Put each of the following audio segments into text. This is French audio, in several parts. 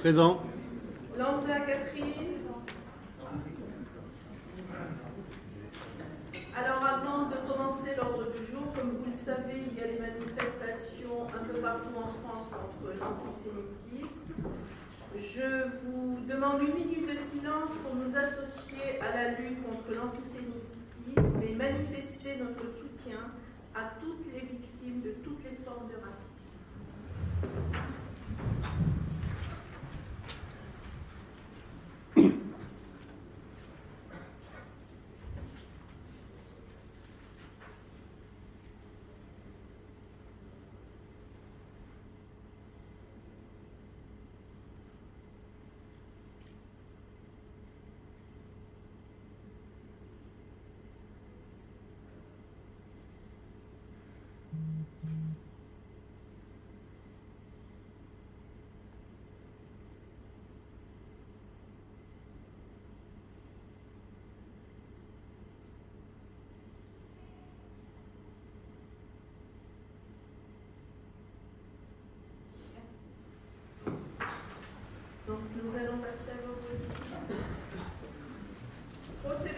Présent.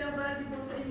lealdade de você.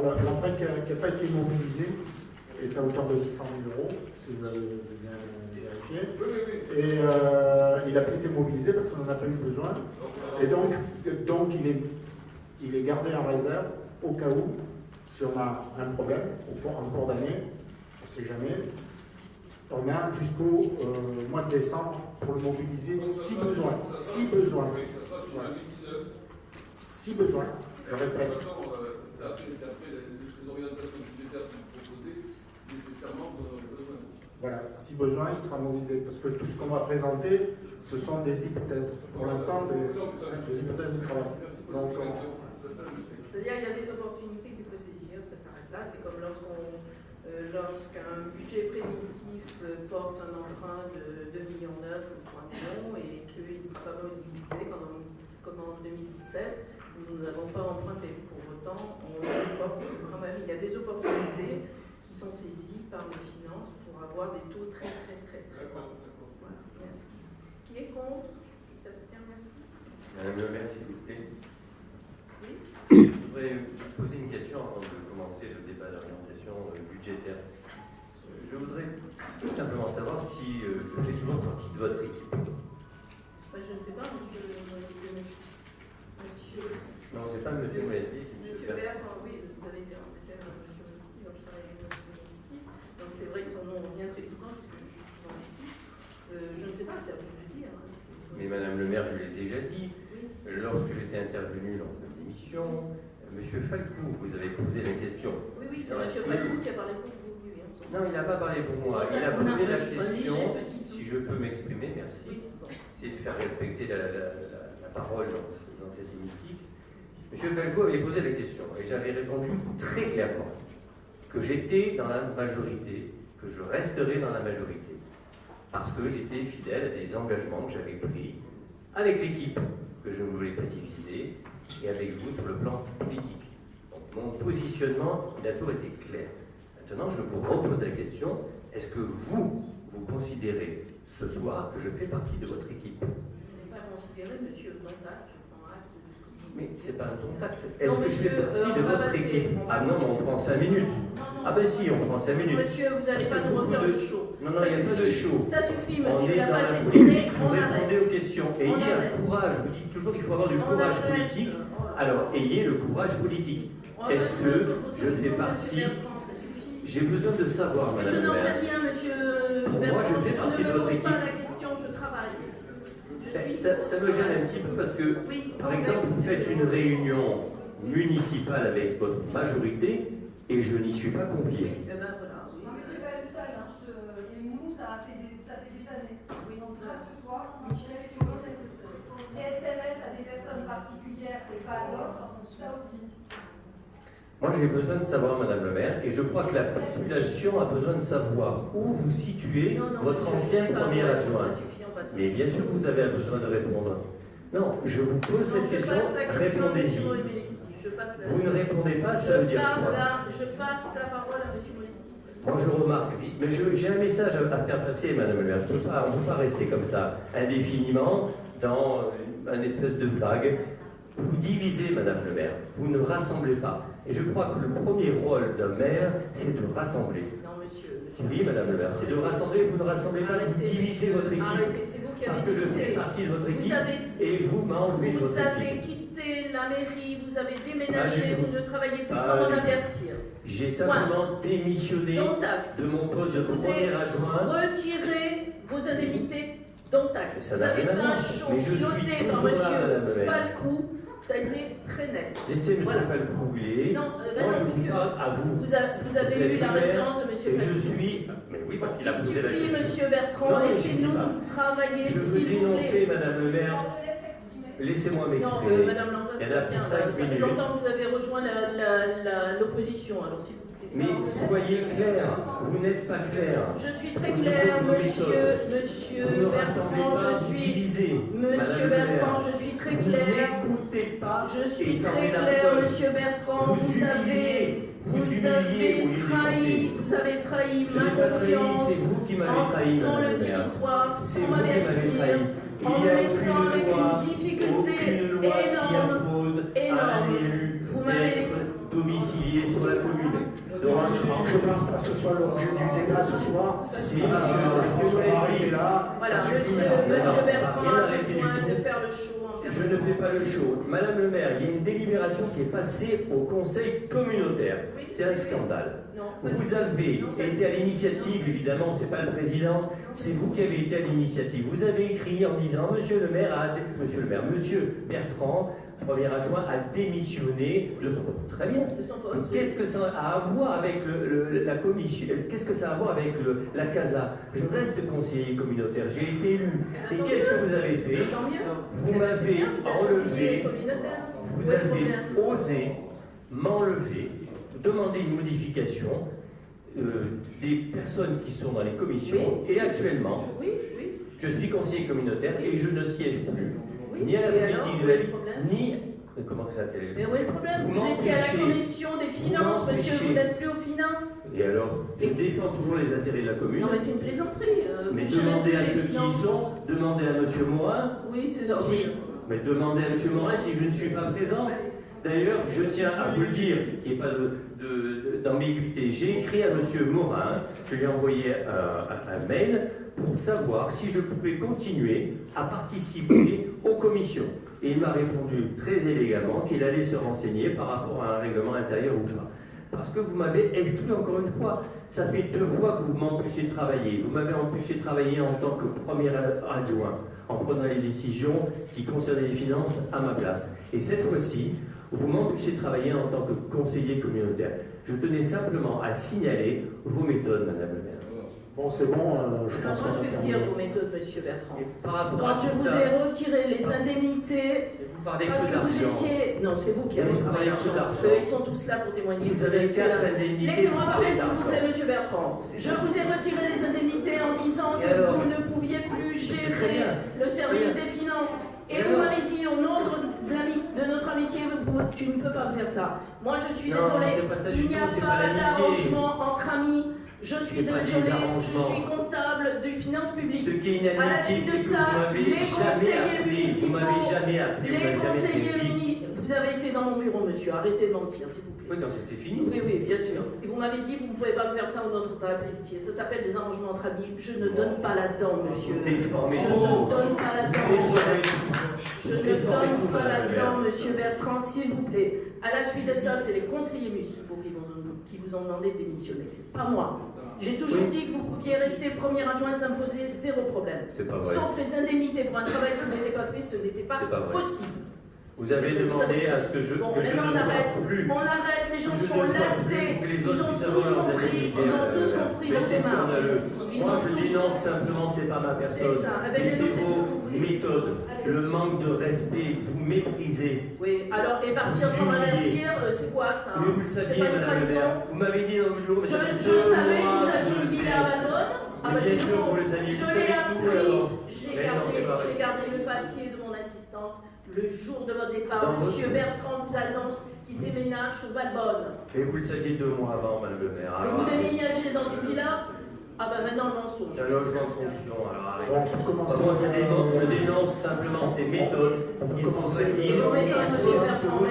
alors l'empreinte qui n'a pas été mobilisée est à hauteur de 600 000 euros, si vous l'avez bien vérifié. Et euh, il n'a pas été mobilisé parce qu'on n'en a pas eu besoin. Et donc, donc il, est, il est gardé en réserve au cas où, si on a un problème en cours d'année, on ne sait jamais, on a jusqu'au euh, mois de décembre pour le mobiliser si besoin. Si besoin. Si besoin, je répète les orientations budgétaires sont proposées, nécessairement. Voilà, si besoin, il sera mobilisé. Parce que tout ce qu'on va présenter, ce sont des hypothèses. Pour l'instant, des, hypothèses de travail. Donc, c'est-à-dire qu'il y a des opportunités qu'il faut saisir, ça s'arrête là. C'est comme euh, lorsqu'un budget primitif euh, porte un emprunt de 2 millions ou 3 millions et qu'il dit comment utiliser, comme en 2017, nous n'avons pas emprunté quand même, il y a des opportunités qui sont saisies par les finances pour avoir des taux très, très, très, très bas. Voilà, merci. Qui est contre? Qui s'abstient? Merci. Madame le maire, s'il vous plaît. Oui Je voudrais vous poser une question avant de commencer le débat d'orientation euh, budgétaire. Euh, je voudrais tout simplement savoir si euh, je fais toujours partie de votre équipe. Je ne sais pas, monsieur. monsieur... Non, c'est pas c'est Monsieur Monsieur Bertrand. Bertrand, oui, vous avez été remplacé par Monsieur Mosti, donc je travaille avec Mosti. Donc c'est vrai que son nom revient très souvent, puisque je suis souvent. Euh, je ne sais pas, c'est à vous de le dire. hein, c'est- Mais Madame le maire, je l'ai déjà dit, Oui. lorsque j'étais intervenu lors de l'émission, euh, Monsieur Falcou, vous avez posé la question. Oui, oui, c'est Monsieur. Falcou qui a parlé pour vous, oui, Non, il n'a pas parlé pour C'est moi. Il a posé la question, si je peux m'exprimer, merci. Oui, bon. essayer de faire respecter la, la- la- la parole dans, dans cet hémicycle. Monsieur Falco avait posé la question et j'avais répondu très clairement que j'étais dans la majorité, que je resterai dans la majorité, parce que j'étais fidèle à des engagements que j'avais pris avec l'équipe que je ne voulais pas diviser et avec vous sur le plan politique. Donc mon positionnement, il a toujours été clair. Maintenant, je vous repose la question, est-ce que vous, vous considérez ce soir que je fais partie de votre équipe? Je n'ai pas considéré Monsieur Dantac, je prends acte de ce que vous Mais dites. c'est pas un contact. Est-ce que je fais partie euh, de votre équipe Ah non, on prend 5 minutes. Non, non, Ah ben si, on prend 5 minutes. Monsieur, vous n'allez pas nous refaire de- le show. Non, non, Ça il n'y a pas de show. Ça suffit, On monsieur. est La dans page la est politique, tournée, vous on répondez arrête. aux questions. On Ayez un courage, je vous dis toujours qu'il faut avoir du courage politique. Alors, ayez le courage politique. Est-ce que je fais partie-. J'ai besoin de savoir, Madame je n'en sais rien, monsieur Moi, Bertrand. je fais partie de votre équipe. la question, je travaille. Je Ben, suis- Ça, ça me gêne un petit peu parce que, Oui, par exemple, vous faites une réunion municipale avec votre majorité et je n'y suis pas convié. eh ben voilà. oui. Non mais tu es pas le seul, hein, je te... et nous ça a fait des, ça fait des années. Oui, Donc Michel, tu peux être le seul. Les SMS à des personnes particulières et pas à d'autres, ça aussi. Moi, j'ai besoin de savoir, Madame le maire, et je crois que la population a besoin de savoir où vous situez Non, non, votre ancien premier adjoint. Mais bien sûr que vous avez besoin de répondre. Non, je vous pose cette question, répondez-y. Vous ne répondez pas, ça veut dire quoi je passe la parole à monsieur Molestis. Moi, je remarque mais j'ai un message à faire passer, Madame le maire. Je ne peut pas rester comme ça, indéfiniment, dans une- un espèce de vague. Vous divisez, Madame le maire. Vous ne rassemblez pas. Et je crois que le premier rôle d'un maire, c'est de rassembler. Oui, Madame le maire, c'est de rassembler. Vous ne rassemblez pas, vous divisez votre équipe. Arrêtez, c'est vous qui Parce avez que je fais divisé. partie de votre Vous équipe avez, et vous m'enlevez de vous avez quitté la mairie, vous avez déménagé, vous ne travaillez plus sans m'en avertir. J'ai simplement démissionné de mon poste de premier adjoint. retiré vos indemnités dont acte. Vous avez fait un show piloté par maire. Falcou. Ça a été très net. Laissez M. Voilà. Falcou où il est. Non, euh, ben non, je vous parle à vous. vous, a- vous avez Vous eu la référence de monsieur Et je suis. Mais oui, parce qu'il a posé la question. monsieur Bertrand, Non, il laissez-nous travailler, Je veux dénoncer. Madame le maire. Laissez-moi Non, euh, m'exprimer. Madame Lanza, c'est bien. Ça fait longtemps que vous avez rejoint l'opposition, alors s'il vous plaît. Mais soyez clair, vous n'êtes pas clair. Je suis très vos monsieur, monsieur Bertrand, je suis. divisez. Monsieur. Bertrand, je suis très Vous claire. n'écoutez pas. Je suis très peur. monsieur Bertrand. Vous Vous avez. Vous vous avez trahi, vous avez trahi Je ma trahi, confiance c'est vous qui m'avez en trahi, quittant le territoire sans m'avertir, trahi. en me laissant avec loi, une difficulté énorme. énorme. Vous m'avez d'être domicilié sur la commune. Je ne pense pas que ce soit l'objet du débat ce soir. Si, Euh, monsieur, je pense qu'on va monsieur arrêter là. Voilà, Ça suffit monsieur, maintenant. Non, monsieur non, Bertrand rien a arrêté du besoin tout. de faire le show en Je ne fais pas le show. Madame le maire, il y a une délibération qui est passée au conseil communautaire. Oui, C'est un scandale. Non, Vous avez Non, été à l'initiative, évidemment, c'est pas le président, c'est vous qui avez été à l'initiative. Vous avez écrit en disant Monsieur le maire a Monsieur le maire, Monsieur Bertrand, premier adjoint, a démissionné de son poste. Très bien. Qu'est-ce que ça a à voir avec le- le- la commission Qu'est-ce que ça a à voir avec le- la CASA? Je reste conseiller communautaire, j'ai été élu. Eh Et ben, qu'est-ce tant que vous avez fait? Vous Eh ben, m'avez enlevé, vous avez osé m'enlever, demander une modification euh, des personnes qui sont dans les commissions. Et actuellement, Oui, oui, je suis conseiller communautaire et je ne siège plus ni à la Et politique de la ville, problème ni Mais comment ça quel- Mais où est le problème? Vous Vous étiez à la commission des finances, monsieur, vous n'êtes plus aux finances Et alors Je défends toujours les intérêts de la commune. Non, mais c'est une plaisanterie. euh, Mais demandez à ceux qui y sont, demandez à Monsieur Morin, Oui, c'est ça. si, mais demandez à Monsieur Morin si je ne suis pas présent. D'ailleurs, je tiens à vous le dire, qu'il n'y ait pas de- de- de- d'ambiguïté. J'ai écrit à Monsieur Morin, je lui ai envoyé un mail pour savoir si je pouvais continuer à participer aux commissions. Et il m'a répondu très élégamment qu'il allait se renseigner par rapport à un règlement intérieur ou pas. Parce que vous m'avez exclu encore une fois. Ça fait deux fois que vous m'empêchez de travailler. Vous m'avez empêché de travailler en tant que premier adjoint, en prenant les décisions qui concernaient les finances à ma place. Et cette fois-ci, vous m'empêchez de travailler en tant que conseiller communautaire. Je tenais simplement à signaler vos méthodes, Madame le maire. Bon, c'est bon, euh, je pense moi, vais vous dire vos méthodes, monsieur Bertrand. À Quand je vous ça, ai retiré les indemnités, vous parlez parce que vous étiez... Non, c'est vous qui avez Vous parlé d'argent. Eux, ils sont tous là pour témoigner. Vous avez fait la-. Laissez-moi vous parler, s'il vous plaît, monsieur Bertrand. Je vous ai retiré les indemnités en disant Et que alors vous ne pouviez plus gérer le service des finances. Et Et vous m'avez dit, au nom de, de notre amitié, vous- vous- tu ne peux pas me faire ça. Moi, je suis désolée. Il n'y a pas d'arrangement entre amis. Je suis désolée. Je arrangements. suis comptable des finances publiques. Ce qui est À la suite inadmissible, de c'est que ça, vous m'avez les jamais conseillers appelé. Vous municipaux, m'avez jamais appelé. vous Les conseillers municipaux, vous avez été dans mon bureau, monsieur. Arrêtez de mentir, s'il vous plaît. Oui, quand c'était fini. Oui, oui, bien sûr. Et vous m'avez dit, vous ne pouvez pas me faire ça de la pelletier. Ça s'appelle des arrangements entre amis. Je ne donne pas là-dedans, monsieur. Je ne donne pas là-dedans, monsieur. Je ne donne pas la là-dedans, maire. monsieur Bertrand, s'il vous plaît. À la suite de ça, c'est les conseillers municipaux qui vous ont demandé de démissionner. Pas moi. J'ai toujours dit que vous pouviez rester premier adjoint s'imposer zéro problème. C'est pas vrai. Sauf les indemnités pour un travail qui n'était pas fait, ce n'était pas, possible. Vous avez demandé à ce que je, Bon, que je ne on arrête. plus. On arrête, les gens sont lassés. Ils ont tous compris. indemnités, Ils ont tous compris c'est démarches. Moi, je dénonce simplement, c'est pas ma personne. C'est. Eh ben, c'est vos méthodes, le manque de respect, vous méprisez. Oui, alors, et partir sans m'avertir, euh, c'est quoi ça Mais vous le saviez, madame le Vous m'avez dit dans vos bureaux. Je, savais que vous aviez une villa à Valbonne. Ah bah c'est faux. le Je l'ai appris. j'ai gardé le papier de mon assistante. Le jour de votre départ, Dans Monsieur votre- Bertrand vous annonce qu'il déménage sur Valbonne. Mais vous le saviez deux mois avant, madame le maire. Et Alors, vous déménagez dans une villa Ah bah maintenant le mensonge. J'ai un logement de fonction, alors arrêtez. Bon, pour commencer, Moi, je dénonce, je euh, dénonce simplement ces méthodes On peut qui sont. Et petites, vos méthodes, Monsieur Bertrand, vous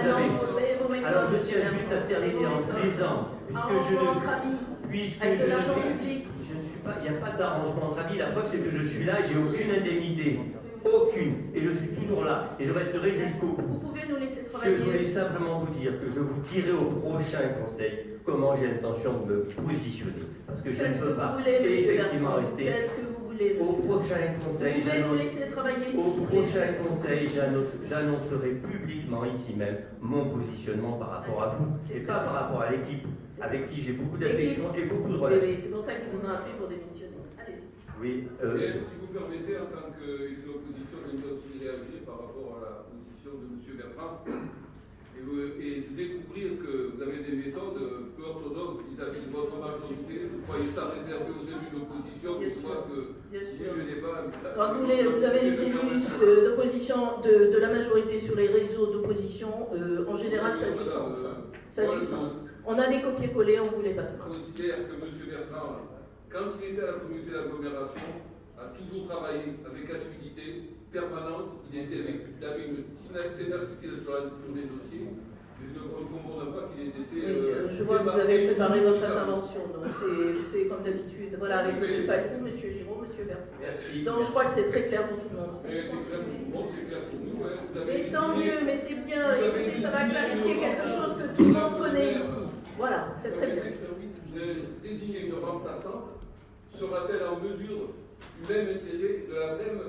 et Alors je tiens juste à et terminer en plaisant, puisque je Arrangement entre ne, amis, puisque avec je de l'argent public. je ne suis pas, il n'y a pas d'arrangement entre amis. La preuve c'est que je suis là, j'ai aucune indemnité, aucune, et je suis toujours là, et je resterai jusqu'au bout. Vous pouvez nous laisser Je voulais travailler. simplement vous dire que je vous tirerai au prochain conseil comment j'ai l'intention de me positionner, parce que je ne peux pas voulez, effectivement rester. Faites ce que vous voulez, Au prochain conseil, travailler, au prochain conseil, j'annonce- j'annoncerai publiquement ici même mon positionnement par rapport à vous et pas par rapport à l'équipe avec qui j'ai beaucoup d'affection et beaucoup de Oui, relations. oui, c'est pour ça qu'ils vous ont appelé pour démissionner. Oui, euh, si vous permettez, en tant qu'élu d'opposition, j'aimerais aussi réagir par rapport à la position de M. Bertrand et, vous- et de découvrir que vous avez des méthodes euh, peu orthodoxes vis-à-vis de votre majorité. Vous croyez ça réservé aux élus d'opposition, Bien fois que Bien si sûr. je n'ai pas. Quand vous, les- vous avez les élus euh, d'opposition, de, de la majorité sur les réseaux d'opposition, euh, en général, ça a du sens. Ça a du sens. On a des copier-coller, on vous les Je passera. considère que M. Bertrand, quand il était à la communauté d'agglomération, a toujours travaillé avec assiduité, permanence. Il était avec avait une ténacité sur la lecture des dossiers. Je ne comprends pas qu'il ait été. Oui, euh, je vois que vous avez préparé votre intervention, donc c'est- comme d'habitude. Voilà, avec. M. Falcou, M. Giraud, M. Bertrand. merci. Donc je crois que c'est très clair pour tout le monde. Mais c'est clair pour c'est clair pour nous. hein. Vous avez Mais tant mieux, mais c'est bien. Écoutez, ça va clarifier quelque chose que tout le monde connaît ici. Voilà, c'est très bien. Vous avez désigné une remplaçante. Sera-t-elle en mesure du même intérêt, de la même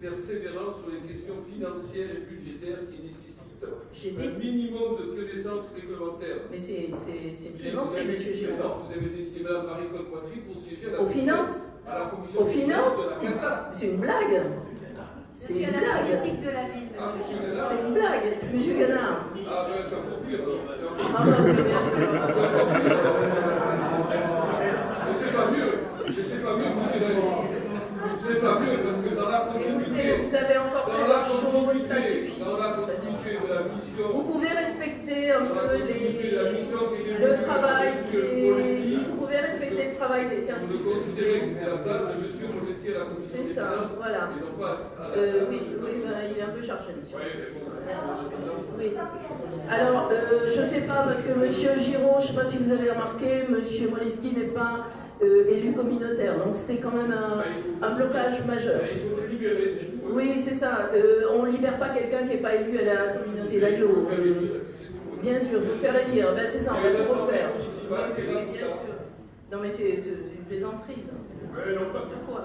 persévérance sur les questions financières et budgétaires qui nécessitent un minimum de connaissances réglementaires? Mais c'est c'est- c'est une Si, plaisanterie, avez- M. Giraud. non, Vous avez décidé Mme Marie-Claude Poitry pour siéger à la Aux finances? à la commission Aux finances. C'est une blague. C'est une blague. politique de la ville, Ah, monsieur. monsieur Lénard. C'est une blague, c'est M. Ganard. Ah ben c'est encore pire. Ah oui, bien sûr. Mais c'est pas mieux. Pas mieux. C'est pas mieux parce que dans la Écoutez, vous avez encore fait Dans la chose, dans la continuité Vous pouvez respecter un peu les, le travail des, vous pouvez respecter le travail des services. considérez que c'était la place de Monsieur Molesti à la commission C'est ça, voilà. Euh, oui, oui, il est un peu chargé, monsieur. Oui. Alors, euh, je ne sais pas, parce que Monsieur Giraud, je ne sais pas si vous avez remarqué, Monsieur Molesti n'est pas euh, élu communautaire, donc c'est quand même un, Ah, un blocage majeur. Ah. Oui, c'est ça. On ne libère pas quelqu'un qui n'est pas élu à la communauté Il le tout. bien sûr, il faut le faire élire. Ben, c'est ça, on Il y a va tout l'Assemblée refaire. Oui, bien sûr. Non, mais c'est une plaisanterie. N'importe quoi.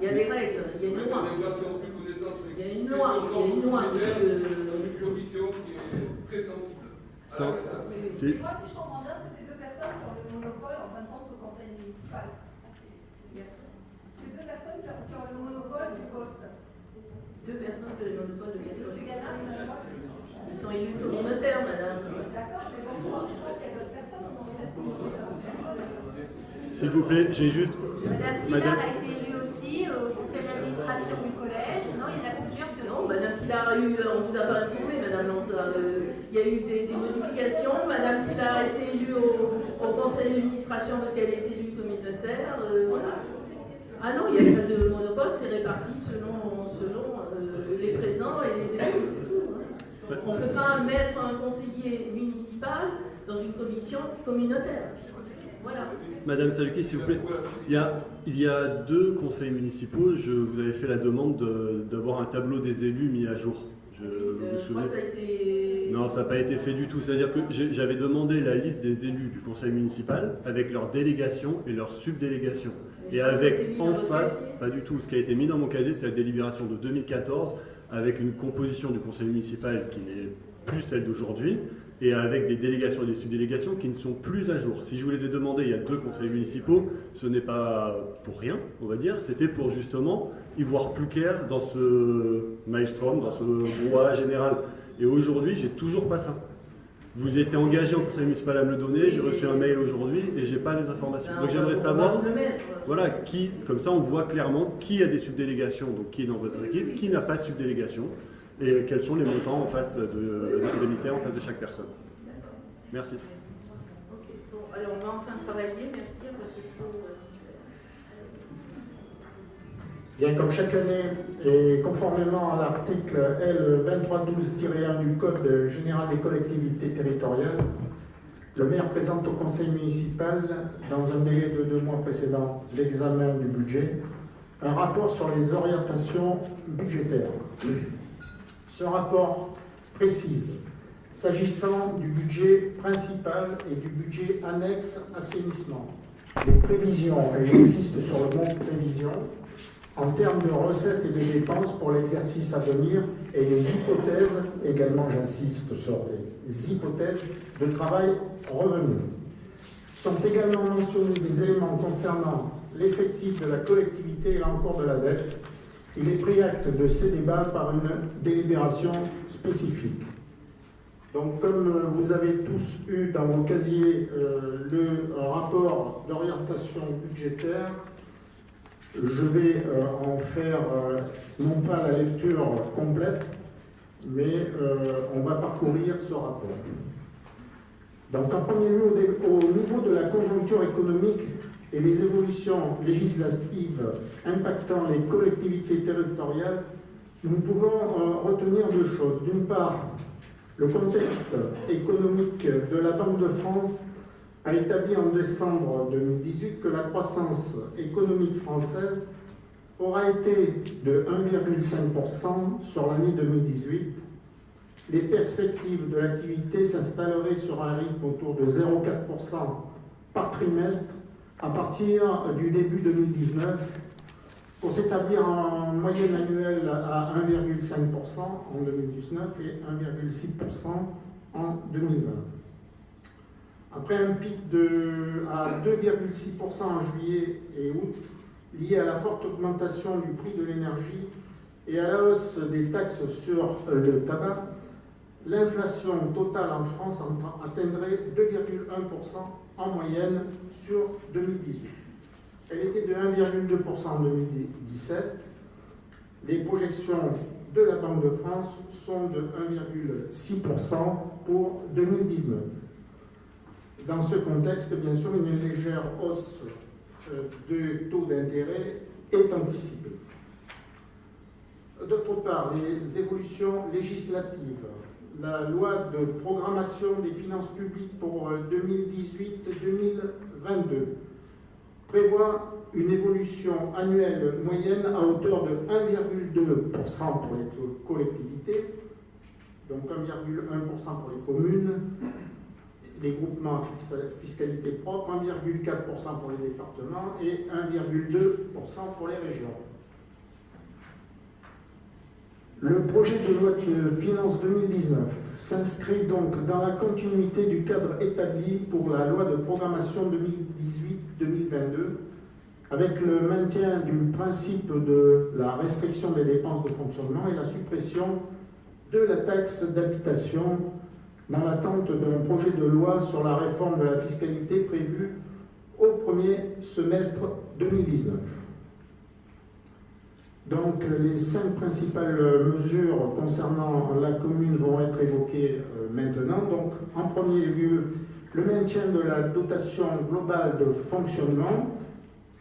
Il y a des règles, il y a une loi. Il y a une loi, il y a une loi, budgétaire, monsieur. dans une commission qui est très sensible. Ça- Moi, si je comprends bien, c'est ces deux personnes qui ont le monopole, en fin de compte, au conseil municipal. Ces deux personnes qui ont le monopole du poste. Deux personnes que le monopole de. Gallard, Ils sont élus communautaires, madame. D'accord, mais bon, je pense qu'il y a d'autres personnes, on aurait peut-être S'il vous plaît, j'ai juste. Madame Pilar Madame- a été élue aussi au conseil d'administration du collège. Non, il y en a plusieurs que Non, Madame Pilar a eu, on vous a pas informé, Madame Lanza, euh, il y a eu des, des modifications. Madame Pilar a été élue au, au conseil d'administration parce qu'elle est élue communautaire. euh, voilà. Ah non, il n'y a pas de monopole, c'est réparti selon, selon euh, les présents et les élus, c'est tout. hein. On ne peut pas mettre un conseiller municipal dans une commission communautaire. Voilà. Madame Saluki, s'il vous plaît. Il y, a, il y a deux conseils municipaux. Je vous avais fait la demande de- d'avoir un tableau des élus mis à jour. Je Euh, vous je crois souvenez que ça a été. Non, ça n'a pas été fait du tout. C'est-à-dire que j'avais demandé la liste des élus du conseil municipal avec leurs délégations et leurs subdélégations. Mais Et été avec en face, pas du tout. Ce qui a été mis dans mon casier, c'est la délibération de 2014 avec une composition du conseil municipal qui n'est plus celle d'aujourd'hui et avec des délégations et des subdélégations qui ne sont plus à jour. Si je vous les ai demandés il y a deux conseils municipaux, ce n'est pas pour rien, on va dire. C'était pour justement y voir plus clair dans ce maelstrom, dans ce brouhaha général. Et aujourd'hui, j'ai toujours pas ça. Vous étiez engagé au conseil municipal à me le donner, j'ai reçu un mail aujourd'hui et j'ai pas les informations. Donc on j'aimerais va savoir voilà, qui, comme ça on voit clairement qui a des subdélégations, donc qui est dans votre équipe, qui n'a pas de subdélégation, et quels sont les montants en face de l'indemnité en face de chaque personne. D'accord. Merci. Ok, bon, alors on va enfin travailler, merci, parce que chaud. Bien, comme chaque année, et conformément à l'article L 2312-1 du Code général des collectivités territoriales, le maire présente au conseil municipal, dans un délai de deux mois précédant l'examen du budget, un rapport sur les orientations budgétaires. Ce rapport précise, s'agissant du budget principal et du budget annexe assainissement, les prévisions, et j'insiste sur le mot prévision, en termes de recettes et de dépenses pour l'exercice à venir et les hypothèses, également j'insiste sur les hypothèses de travail revenu. Sont également mentionnés des éléments concernant l'effectif de la collectivité et l'encours de la dette. Il est pris acte de ces débats par une délibération spécifique. Donc, comme euh, vous avez tous eu dans vos casiers euh, le rapport d'orientation budgétaire, je vais euh, en faire non pas la lecture complète, mais on va parcourir ce rapport. Donc en premier lieu, au niveau de la conjoncture économique et des évolutions législatives impactant les collectivités territoriales, nous pouvons euh, retenir deux choses. D'une part, le contexte économique de la Banque de France a établi en décembre 2018 que la croissance économique française aura été de 1,5% sur l'année 2018. Les perspectives de l'activité s'installeraient sur un rythme autour de 0,4% par trimestre à partir du début 2019 pour s'établir en moyenne annuelle à 1,5% en 2019 et 1,6% en 2020. Après un pic de, à 2,6% en juillet et août, lié à la forte augmentation du prix de l'énergie et à la hausse des taxes sur le tabac, l'inflation totale en France atteindrait 2,1% en moyenne sur 2018. Elle était de 1,2% en 2017. Les projections de la Banque de France sont de 1,6% pour 2019. Dans ce contexte, bien sûr, une légère hausse euh, de taux d'intérêt est anticipée. D'autre part, les évolutions législatives. La loi de programmation des finances publiques pour 2018-2022 prévoit une évolution annuelle moyenne à hauteur de 1,2% pour les collectivités, donc 1,1% pour les communes, les groupements à fiscalité propre, 1,4% pour les départements et 1,2% pour les régions. Le projet de loi de finances 2019 s'inscrit donc dans la continuité du cadre établi pour la loi de programmation 2018-2022 avec le maintien du principe de la restriction des dépenses de fonctionnement et la suppression de la taxe d'habitation dans l'attente d'un projet de loi sur la réforme de la fiscalité prévue au premier semestre 2019. Donc les cinq principales mesures concernant la commune vont être évoquées euh, maintenant. Donc en premier lieu, le maintien de la dotation globale de fonctionnement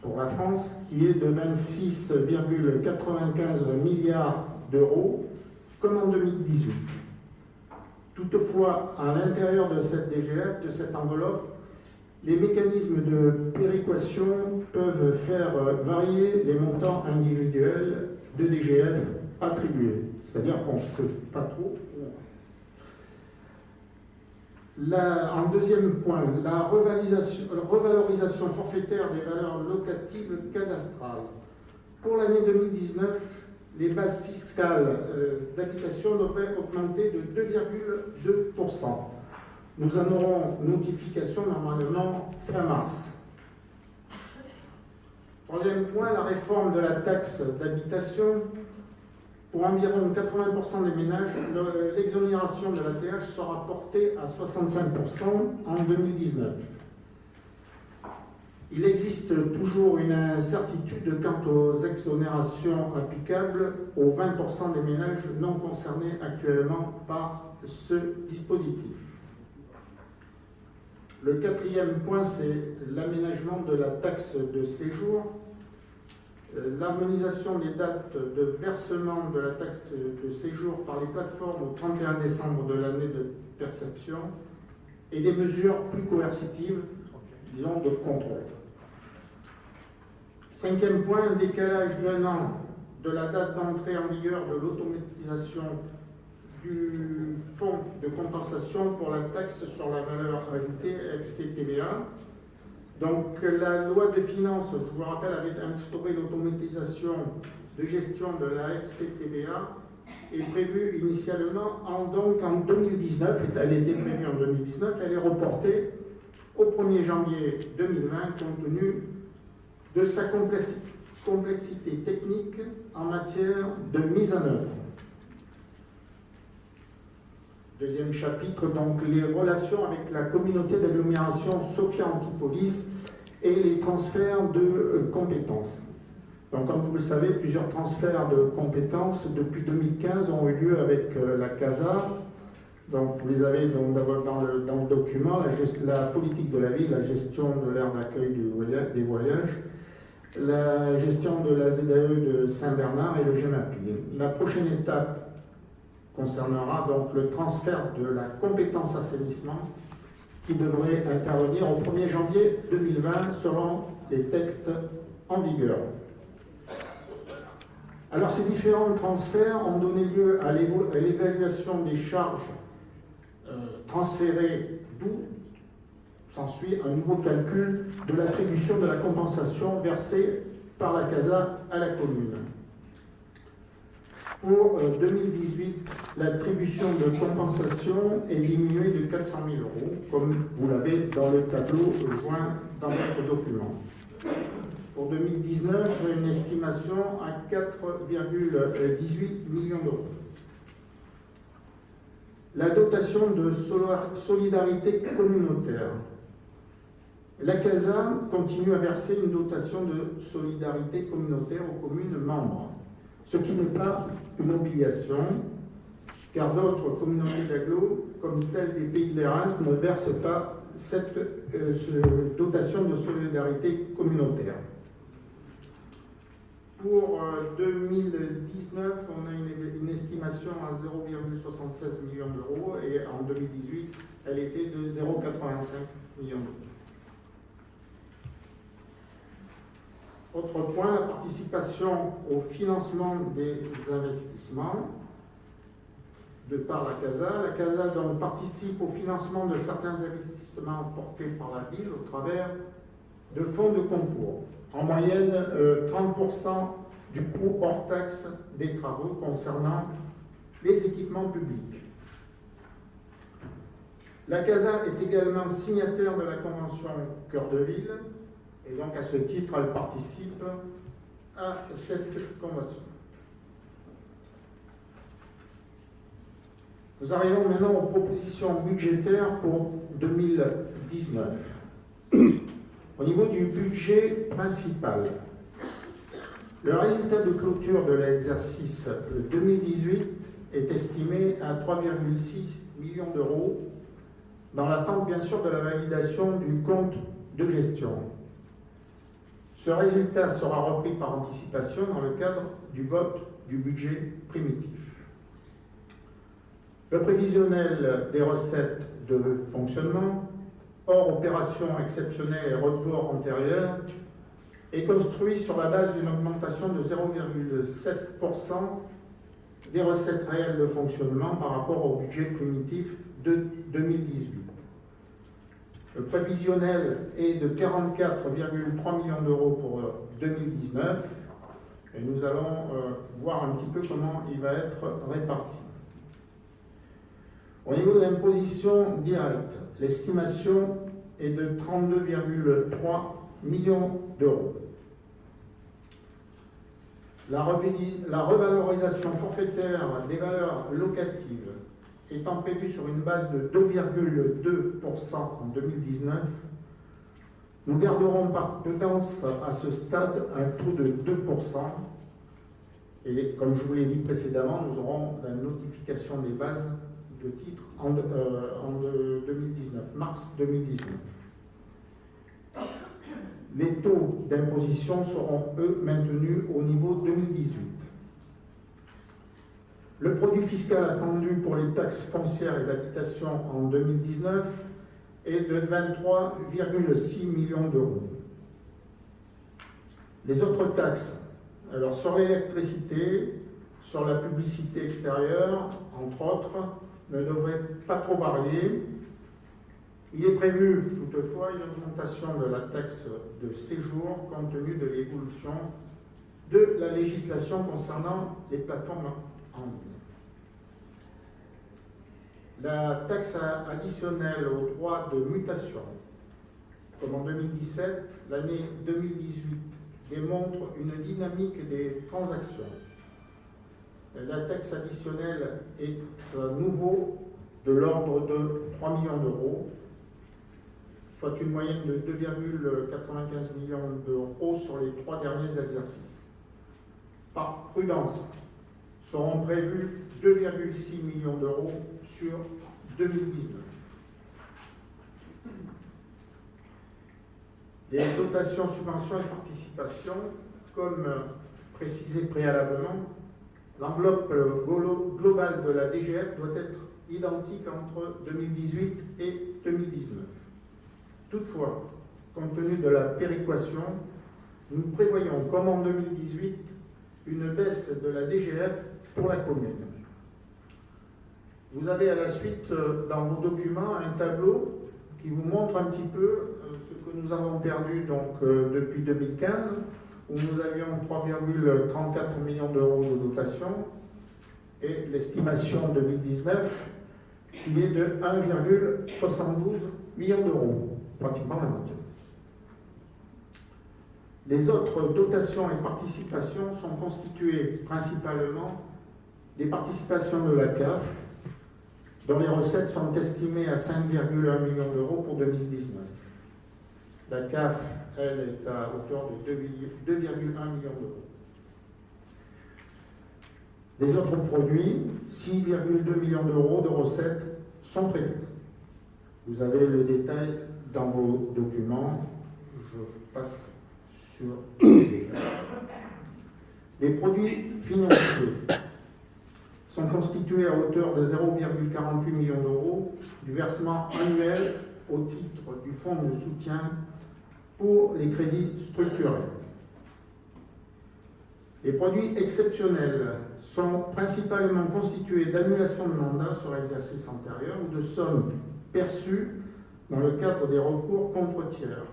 pour la France qui est de 26,95 milliards d'euros comme en 2018. Toutefois, à l'intérieur de cette DGF, de cette enveloppe, les mécanismes de péréquation peuvent faire varier les montants individuels de DGF attribués. C'est-à-dire qu'on ne sait pas trop. en deuxième point, la revalorisation forfaitaire des valeurs locatives cadastrales. Pour l'année 2019, les bases fiscales euh, d'habitation devraient augmenter de 2,2%. Nous en aurons notification normalement fin mars. Troisième point, la réforme de la taxe d'habitation. Pour environ 80% des ménages, l'exonération de la TH sera portée à 65% en 2019. Il existe toujours une incertitude quant aux exonérations applicables aux 20% des ménages non concernés actuellement par ce dispositif. Le quatrième point, c'est l'aménagement de la taxe de séjour. Euh, l'harmonisation des dates de versement de la taxe de séjour par les plateformes au 31 décembre de l'année de perception et des mesures plus coercitives, disons, de contrôle. Cinquième point, un décalage d'un an de la date d'entrée en vigueur de l'automatisation du fonds de compensation pour la taxe sur la valeur ajoutée, FCTVA. Donc la loi de finances, je vous rappelle, avait instauré l'automatisation de gestion de la FCTVA est prévue initialement en, donc en 2019, elle était prévue en 2019, elle est reportée au 1er janvier 2020 compte tenu de sa complexité technique en matière de mise en œuvre. Deuxième chapitre, donc les relations avec la communauté d'agglomération Sophia Antipolis et les transferts de euh, compétences. Donc, comme vous le savez, plusieurs transferts de compétences depuis 2015 ont eu lieu avec euh, la CASA. Donc, vous les avez dans, le, dans le, document, la, politique de la ville, la gestion de l'aire d'accueil des voyages, la gestion de la ZAE de Saint-Bernard et le GEMAPI. La prochaine étape concernera donc le transfert de la compétence assainissement qui devrait intervenir au 1er janvier 2020 selon les textes en vigueur. Alors ces différents transferts ont donné lieu à l'évaluation des charges euh, transférées, d'où s'ensuit un nouveau calcul de l'attribution de la compensation versée par la CASA à la commune. Pour 2018, euh, l'attribution de compensation est diminuée de 400 000 euros, comme vous l'avez dans le tableau joint dans votre document. Pour 2019, une estimation à 4,18 millions d'euros. La dotation de solidarité communautaire. La CASA continue à verser une dotation de solidarité communautaire aux communes membres ce qui n'est pas une obligation, car d'autres communautés d'agglo, comme celle des Pays de l'Érins, ne versent pas cette euh, dotation de solidarité communautaire. Pour euh, 2019, on a une, une estimation à 0,76 millions d'euros et en 2018, elle était de 0,85 millions d'euros. Autre point, la participation au financement des investissements de par la CASA. La CASA donc participe au financement de certains investissements portés par la ville au travers de fonds de concours. En moyenne, euh, 30% du coût hors taxe des travaux concernant les équipements publics. La CASA est également signataire de la Convention Cœur de Ville et donc à ce titre, elle participe à cette convention. Nous arrivons maintenant aux propositions budgétaires pour 2019. Au niveau du budget principal, le résultat de clôture de l'exercice 2018 est estimé à 3,6 millions d'euros, dans l'attente bien sûr de la validation du compte de gestion. Ce résultat sera repris par anticipation dans le cadre du vote du budget primitif. Le prévisionnel des recettes de fonctionnement, hors opérations exceptionnelles et reports antérieurs, est construit sur la base d'une augmentation de 0,7% des recettes réelles de fonctionnement par rapport au budget primitif de 2018. Le prévisionnel est de 44,3 millions d'euros pour 2019 et nous allons euh, voir un petit peu comment il va être réparti. Au niveau de l'imposition directe, l'estimation est de 32,3 millions d'euros. La revalorisation forfaitaire des valeurs locatives étant prévue sur une base de 2,2% en 2019, nous garderons par prudence à ce stade un taux de 2%. Et comme je vous l'ai dit précédemment, nous aurons la notification des bases de titres en, euh, en de- 2019, mars 2019. Les taux d'imposition seront, eux, maintenus au niveau 2018. Le produit fiscal attendu pour les taxes foncières et d'habitation en 2019 est de 23,6 millions d'euros. Les autres taxes, alors sur l'électricité, sur la publicité extérieure, entre autres, ne devraient pas trop varier. Il est prévu toutefois une augmentation de la taxe de séjour compte tenu de l'évolution de la législation concernant les plateformes en ligne. La taxe additionnelle aux droits de mutation, comme en 2017, l'année 2018 démontre une dynamique des transactions. La taxe additionnelle est à nouveau de l'ordre de 3 millions d'euros, soit une moyenne de 2,95 millions d'euros sur les trois derniers exercices. Par prudence, seront prévus 2,6 millions d'euros sur 2019. Les dotations, subventions et participations, comme euh, précisé préalablement, l'enveloppe euh, globale de la DGF doit être identique entre 2018 et 2019. Toutefois, compte tenu de la péréquation, nous prévoyons, comme en 2018, une baisse de la DGF pour la commune. Vous avez à la suite euh, dans vos documents un tableau qui vous montre un petit peu euh, ce que nous avons perdu donc, euh, depuis 2015, où nous avions 3,34 millions d'euros de dotation, et l'estimation 2019 qui est de 1,72 millions d'euros, pratiquement la moitié. Les autres dotations et participations sont constituées principalement des participations de la CAF, dont les recettes sont estimées à 5,1 millions d'euros pour 2019. La CAF, elle, est à hauteur de 2,1 millions d'euros. Les autres produits, 6,2 millions d'euros de recettes sont prévus. Vous avez le détail dans vos documents. Je passe sur. Les produits financiers sont constitués à hauteur de 0,48 millions d'euros du versement annuel au titre du fonds de soutien pour les crédits structurels. Les produits exceptionnels sont principalement constitués d'annulations de mandats sur exercice antérieur ou de sommes perçues dans le cadre des recours contre tiers.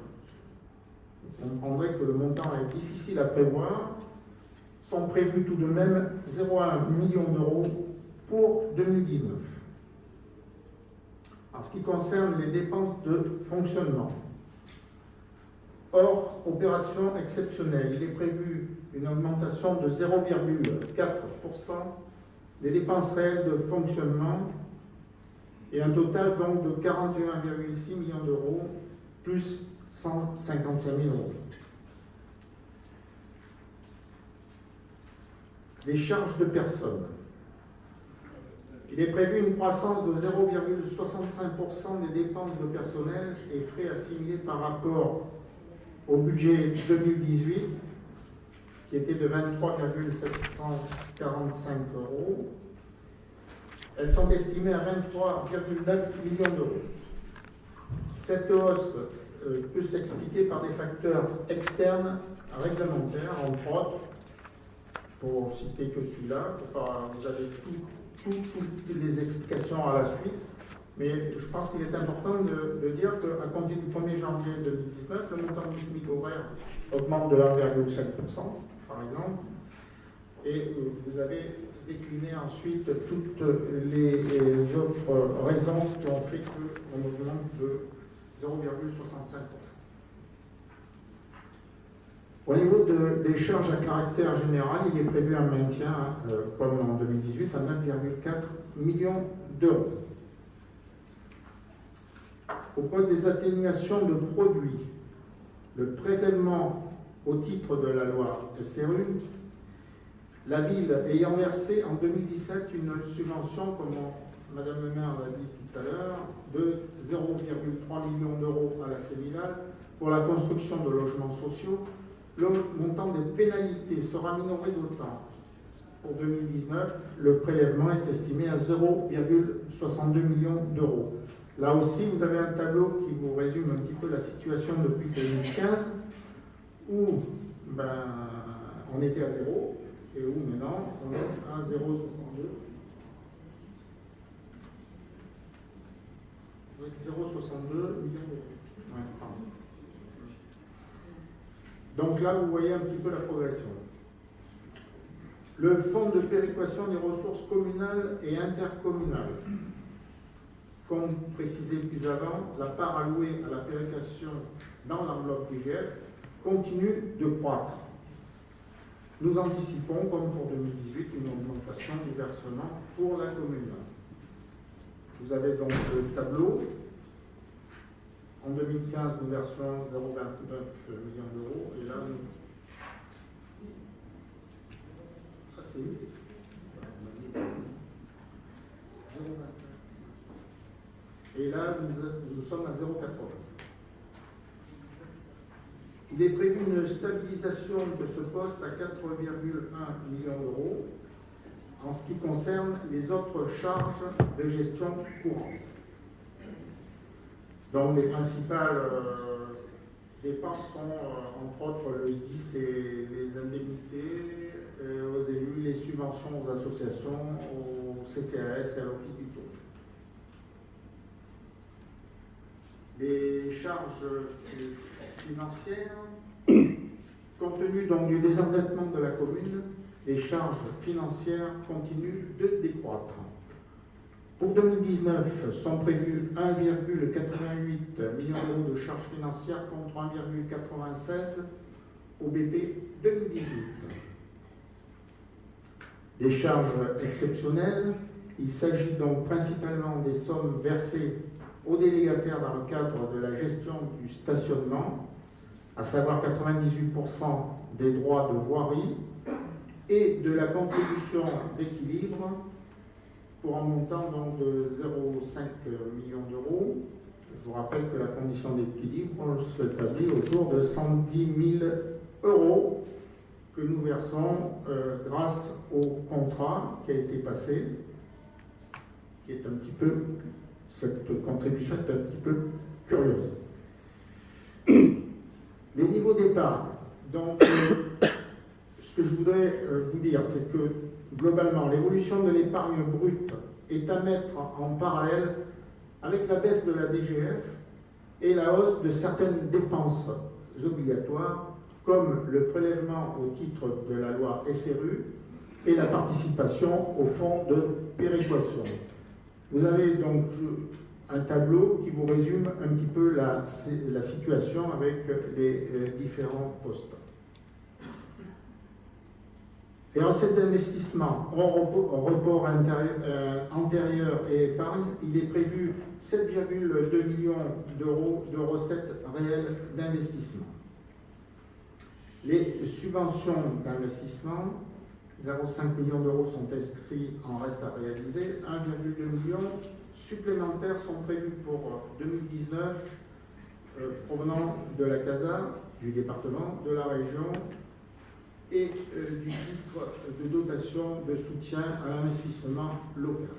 Vous comprendrez que le montant est difficile à prévoir. Sont prévus tout de même 0,1 million d'euros pour 2019. En ce qui concerne les dépenses de fonctionnement, hors opération exceptionnelle, il est prévu une augmentation de 0,4% des dépenses réelles de fonctionnement et un total donc de 41,6 millions d'euros plus 155 000 euros. Les charges de personnes. Il est prévu une croissance de 0,65% des dépenses de personnel et frais assimilés par rapport au budget 2018 qui était de 23,745 euros. Elles sont estimées à 23,9 millions d'euros. Cette hausse euh, peut s'expliquer par des facteurs externes réglementaires, entre autres, pour citer que celui-là, vous avez toutes les explications à la suite, mais je pense qu'il est important de, de dire qu'à compter du 1er janvier 2019, le montant du SMIC horaire augmente de 1,5% par exemple. Et euh, vous avez décliné ensuite toutes les, autres raisons qui ont fait qu'on augmente de 0,65%. Au niveau des charges à caractère général, il est prévu un maintien, euh, comme en 2018, à 9,4 millions d'euros. Au poste des atténuations de produits, le prélèvement au titre de la loi SRU, la ville ayant versé en 2017 une subvention, comme Madame le maire l'a dit tout à l'heure, de 0,3 millions d'euros à la Séminale pour la construction de logements sociaux, le montant des pénalités sera minoré d'autant. Pour 2019, le prélèvement est estimé à 0,62 millions d'euros. Là aussi, vous avez un tableau qui vous résume un petit peu la situation depuis 2015 où ben, on était à 0 et où maintenant on est à 0,62. Avec 0,62 millions d'euros. Donc là, vous voyez un petit peu la progression. Le fonds de péréquation des ressources communales et intercommunales. Comme précisé plus avant, la part allouée à la péréquation dans l'enveloppe DGF continue de croître. Nous anticipons, comme pour 2018, une augmentation du versement pour la commune. Vous avez donc le tableau. En 2015, nous versions 0,29 millions d'euros et là, nous... C'est Et là, nous sommes à 0,80. Il est prévu une stabilisation de ce poste à 4,1 millions d'euros en ce qui concerne les autres charges de gestion courante. Donc les principales euh, dépenses sont euh, entre autres le SDIS et les indemnités euh, aux élus, les subventions aux associations, au CCAS et à l'Office du tourisme. Les charges financières. Compte tenu donc du désendettement de la commune, les charges financières continuent de décroître. Pour 2019, sont prévus 1,88 million d'euros de charges financières contre 1,96 au BP 2018. Les charges exceptionnelles, il s'agit donc principalement des sommes versées aux délégataires dans le cadre de la gestion du stationnement, à savoir 98% des droits de voirie et de la contribution d'équilibre pour un montant de 0,5 millions d'euros. Je vous rappelle que la condition d'équilibre s'établit autour de 110 000 euros que nous versons euh, grâce au contrat qui a été passé, qui est un petit peu, cette contribution est un petit peu curieuse. Les niveaux d'épargne. Donc, euh, ce que je voudrais euh, vous dire, c'est que globalement, l'évolution de l'épargne brute est à mettre en parallèle avec la baisse de la DGF et la hausse de certaines dépenses obligatoires, comme le prélèvement au titre de la loi SRU et la participation au fonds de péréquation. Vous avez donc un tableau qui vous résume un petit peu la, la situation avec les euh, différents postes. Et en cet investissement, en report euh, antérieur et épargne, il est prévu 7,2 millions d'euros de recettes réelles d'investissement. Les subventions d'investissement, 0,5 millions d'euros sont inscrits en reste à réaliser, 1,2 million supplémentaires sont prévus pour 2019 euh, provenant de la CASA, du département, de la région et euh, du titre de dotation de soutien à l'investissement local.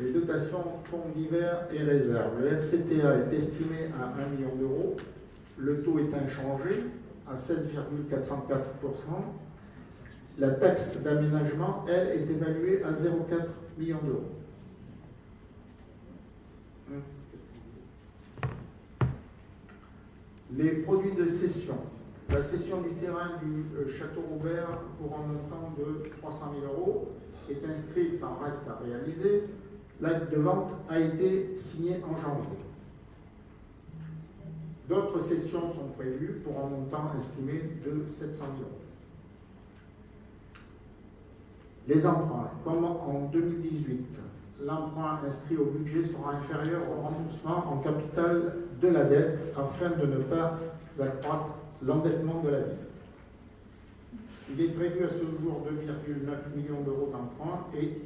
Les dotations fonds divers et réserves. Le FCTA est estimé à 1 million d'euros. Le taux est inchangé à 16,404%. La taxe d'aménagement, elle, est évaluée à 0,4 million d'euros. Les produits de cession. La cession du terrain du euh, Château Robert pour un montant de 300 000 euros est inscrite en reste à réaliser. L'acte de vente a été signé en janvier. D'autres cessions sont prévues pour un montant estimé de 700 000 euros. Les emprunts, comme en 2018, l'emprunt inscrit au budget sera inférieur au remboursement en capital de la dette afin de ne pas accroître l'endettement de la ville. Il est prévu à ce jour 2,9 millions d'euros d'emprunt et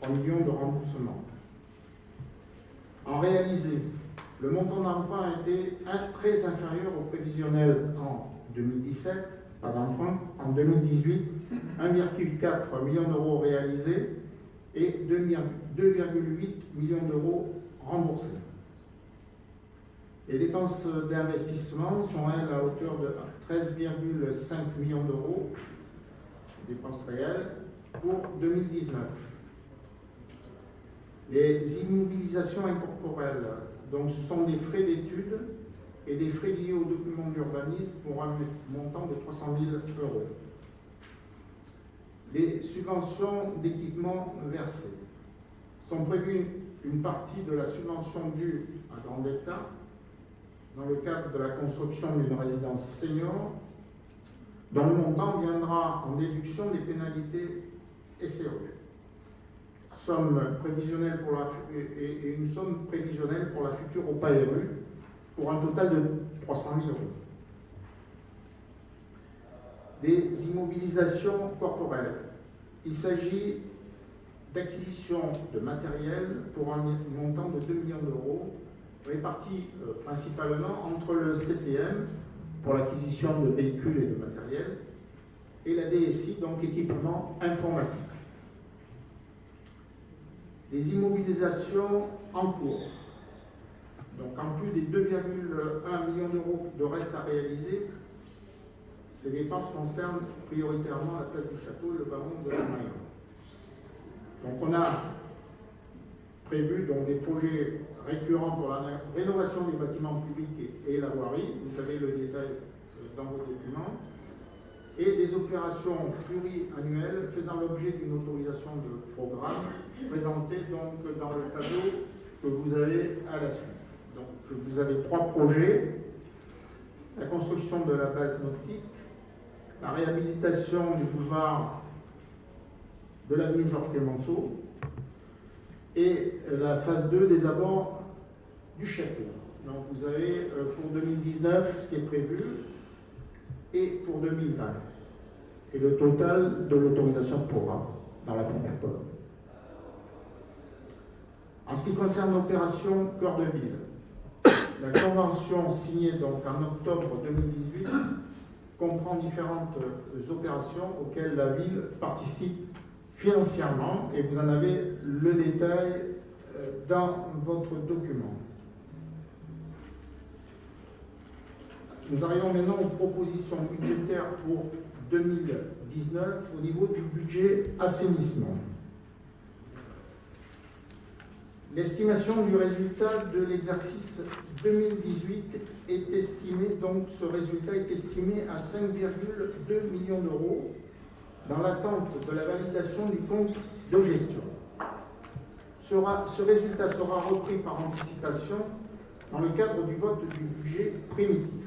3 millions de remboursements. En réalisé, le montant d'emprunt a été très inférieur au prévisionnel en 2017, pas d'emprunt, en 2018, 1,4 million d'euros réalisés et 2,8 millions d'euros remboursés. Les dépenses d'investissement sont, elles, à hauteur de 13,5 millions d'euros, dépenses réelles, pour 2019. Les immobilisations incorporelles, donc ce sont des frais d'études et des frais liés aux documents d'urbanisme pour un montant de 300 000 euros. Les subventions d'équipement versées sont prévues une partie de la subvention due à Grand État dans le cadre de la construction d'une résidence senior, dont le montant viendra en déduction des pénalités SRU. Somme prévisionnelle pour la, et une somme prévisionnelle pour la future OPA RU pour un total de 300 000 euros. Des immobilisations corporelles. Il s'agit d'acquisition de matériel pour un montant de 2 millions d'euros répartis euh, principalement entre le CTM pour l'acquisition de véhicules et de matériel et la DSI, donc équipement informatique. Les immobilisations en cours. Donc en plus des 2,1 millions d'euros de reste à réaliser, ces dépenses concernent prioritairement la place du château et le ballon de la Mayenne. Donc on a prévu donc, des projets récurrents pour la rénovation des bâtiments publics et, la voirie, vous savez le détail euh, dans vos documents, et des opérations pluriannuelles faisant l'objet d'une autorisation de programme présentée dans le tableau que vous avez à la suite. Donc vous avez trois projets, la construction de la base nautique, la réhabilitation du boulevard de l'avenue Georges Clemenceau, et la phase 2 des abords du château. Donc vous avez euh, pour 2019 ce qui est prévu et pour 2020. Et le total de l'autorisation de programme dans la première colonne. En ce qui concerne l'opération Cœur de Ville, la convention signée donc en octobre 2018 comprend différentes euh, opérations auxquelles la ville participe financièrement et vous en avez le détail euh, dans votre document. Nous arrivons maintenant aux propositions budgétaires pour 2019 au niveau du budget assainissement. L'estimation du résultat de l'exercice 2018 est estimée, donc ce résultat est estimé à 5,2 millions d'euros dans l'attente de la validation du compte de gestion. ce résultat sera repris par anticipation dans le cadre du vote du budget primitif.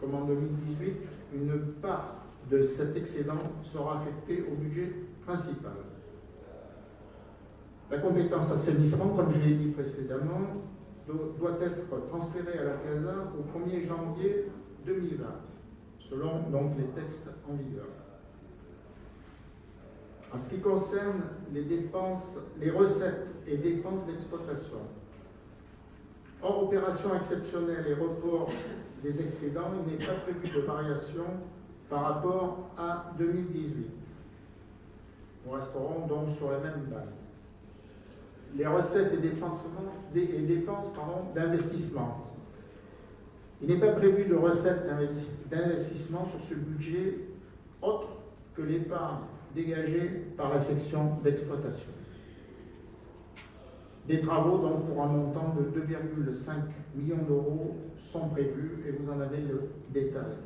Comme en 2018, une part de cet excédent sera affectée au budget principal. La compétence assainissement, comme je l'ai dit précédemment, doit être transférée à la CASA au 1er janvier 2020, selon donc les textes en vigueur. En ce qui concerne les dépenses, les recettes et dépenses d'exploitation, hors opérations exceptionnelles et report des excédents, il n'est pas prévu de variation par rapport à 2018. Nous resterons donc sur les mêmes bases les recettes et dépenses, d'investissement. Il n'est pas prévu de recettes d'investissement sur ce budget autre que l'épargne dégagée par la section d'exploitation. Des travaux donc pour un montant de 2,5 millions d'euros sont prévus et vous en avez le détail.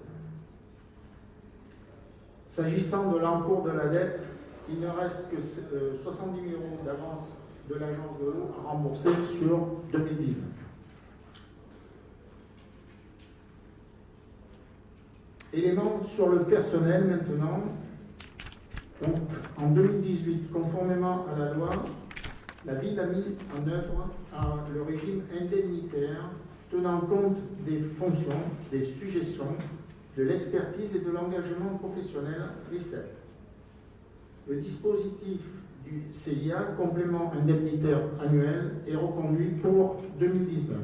S'agissant de l'encours de la dette, il ne reste que 70 euh, 000 euros d'avance de l'agence de l'eau à rembourser sur 2019. Élément sur le personnel maintenant. Donc, en 2018, conformément à la loi, la ville a mis en œuvre le régime indemnitaire tenant compte des fonctions, des suggestions, de l'expertise et de l'engagement professionnel RICEP. Le dispositif du CIA, complément indemnitaire annuel, est reconduit pour 2019.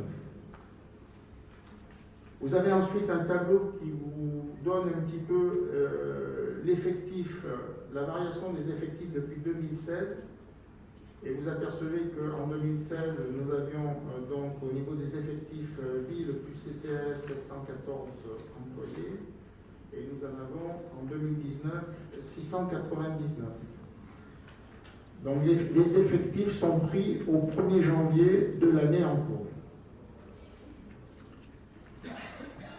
Vous avez ensuite un tableau qui vous donne un petit peu euh, l'effectif, euh, la variation des effectifs depuis 2016. Et vous apercevez qu'en 2016, nous avions euh, donc au niveau des effectifs ville plus CCS 714 employés. Et nous en avons en 2019 699. Donc les, effectifs sont pris au 1er janvier de l'année en cours.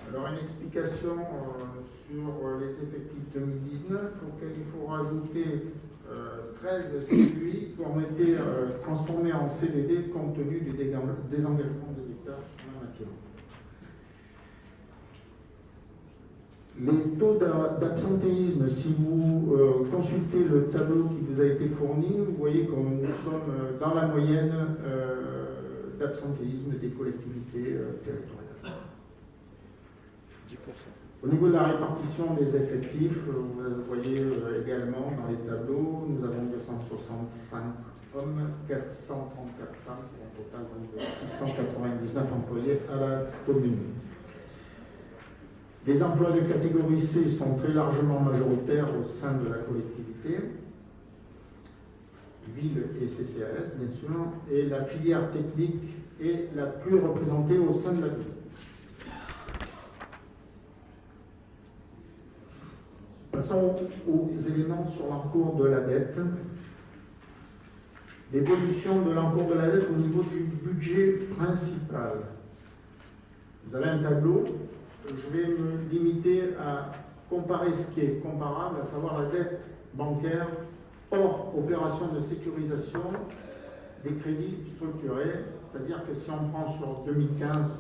Alors une explication euh, sur les effectifs 2019 auquel il faut rajouter 13 euh, CUI qui ont été euh, transformés en CDD compte tenu du désengagement de l'État en la matière. Les taux d'absentéisme, si vous euh, consultez le tableau qui vous a été fourni, vous voyez que nous sommes euh, dans la moyenne euh, d'absentéisme des collectivités territoriales. 10%. Au niveau de la répartition des effectifs, vous voyez également dans les tableaux, nous avons 265 hommes, 434 femmes, pour un total de 699 employés à la commune. Les emplois de catégorie C sont très largement majoritaires au sein de la collectivité, ville et CCAS bien sûr, et la filière technique est la plus représentée au sein de la ville. Passons aux éléments sur l'encours de la dette. L'évolution de l'encours de la dette au niveau du budget principal. Vous avez un tableau je vais me limiter à comparer ce qui est comparable, à savoir la dette bancaire hors opération de sécurisation des crédits structurés. C'est-à-dire que si on prend sur 2015,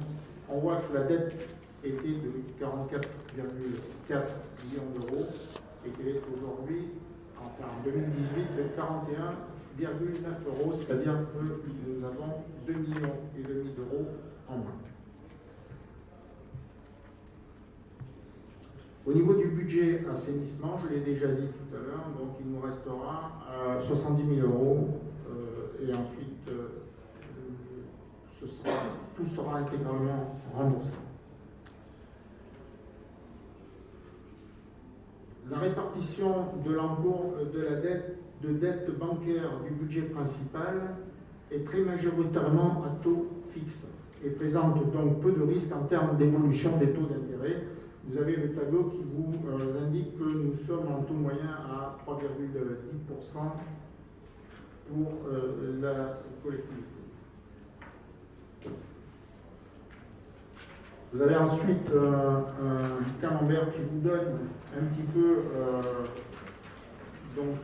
on voit que la dette était de 44,4 millions d'euros et qu'elle est aujourd'hui, enfin en 2018, de 41,9 euros, c'est-à-dire que nous avons 2 millions et demi d'euros en moins. Au niveau du budget assainissement, je l'ai déjà dit tout à l'heure, donc il nous restera euh, 70 000 euros euh, et ensuite euh, tout sera intégralement remboursé. La répartition de l'encours de la dette, de dette bancaire du budget principal est très majoritairement à taux fixe et présente donc peu de risques en termes d'évolution des taux d'intérêt. Vous avez le tableau qui vous euh, indique que nous sommes en taux moyen à 3,10% pour euh, la collectivité. Vous avez ensuite euh, un camembert qui vous donne un petit peu euh, donc,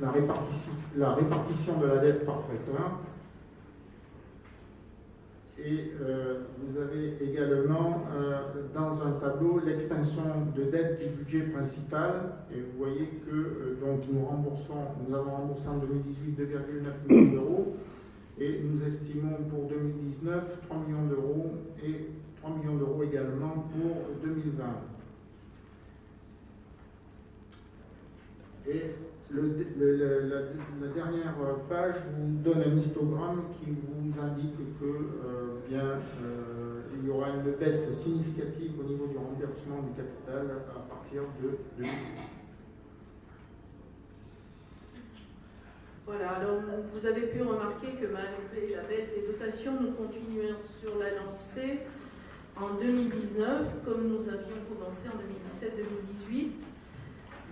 la, répartition, de la dette par prêteur. Et euh, vous avez également euh, dans un tableau l'extinction de dette du budget principal. Et vous voyez que euh, donc nous remboursons, nous avons remboursé en 2018 2,9 millions d'euros. Et nous estimons pour 2019 3 millions d'euros et 3 millions d'euros également pour 2020. Et la, dernière page vous donne un histogramme qui vous indique que euh, bien, euh, il y aura une baisse significative au niveau du remboursement du capital à partir de 2018. Voilà, alors vous avez pu remarquer que malgré la baisse des dotations, nous continuons sur la lancée en 2019, comme nous avions commencé en 2017-2018.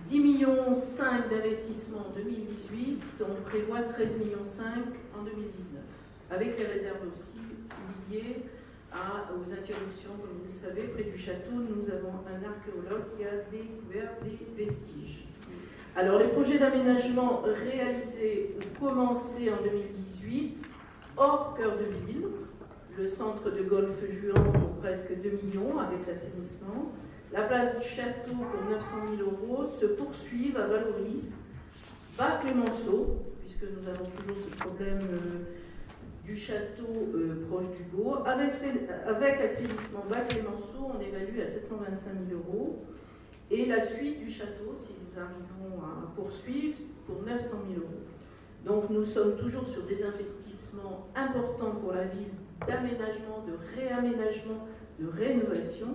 10 millions 5 d'investissement en 2018, on prévoit 13 millions 5 en 2019, avec les réserves aussi liées aux interruptions, comme vous le savez, près du château, nous avons un archéologue qui a découvert des vestiges. Alors, les projets d'aménagement réalisés ou commencés en 2018, hors cœur de ville, le centre de golf Juan pour presque 2 millions avec l'assainissement, la place du château pour 900 000 euros se poursuivent à Valoris, bas Clémenceau, puisque nous avons toujours ce problème euh, du château euh, proche du Beau. Avec, avec assainissement bas Clémenceau, on évalue à 725 000 euros. Et la suite du château, si nous arrivons à poursuivre, pour 900 000 euros. Donc nous sommes toujours sur des investissements importants pour la ville d'aménagement, de réaménagement, de rénovation.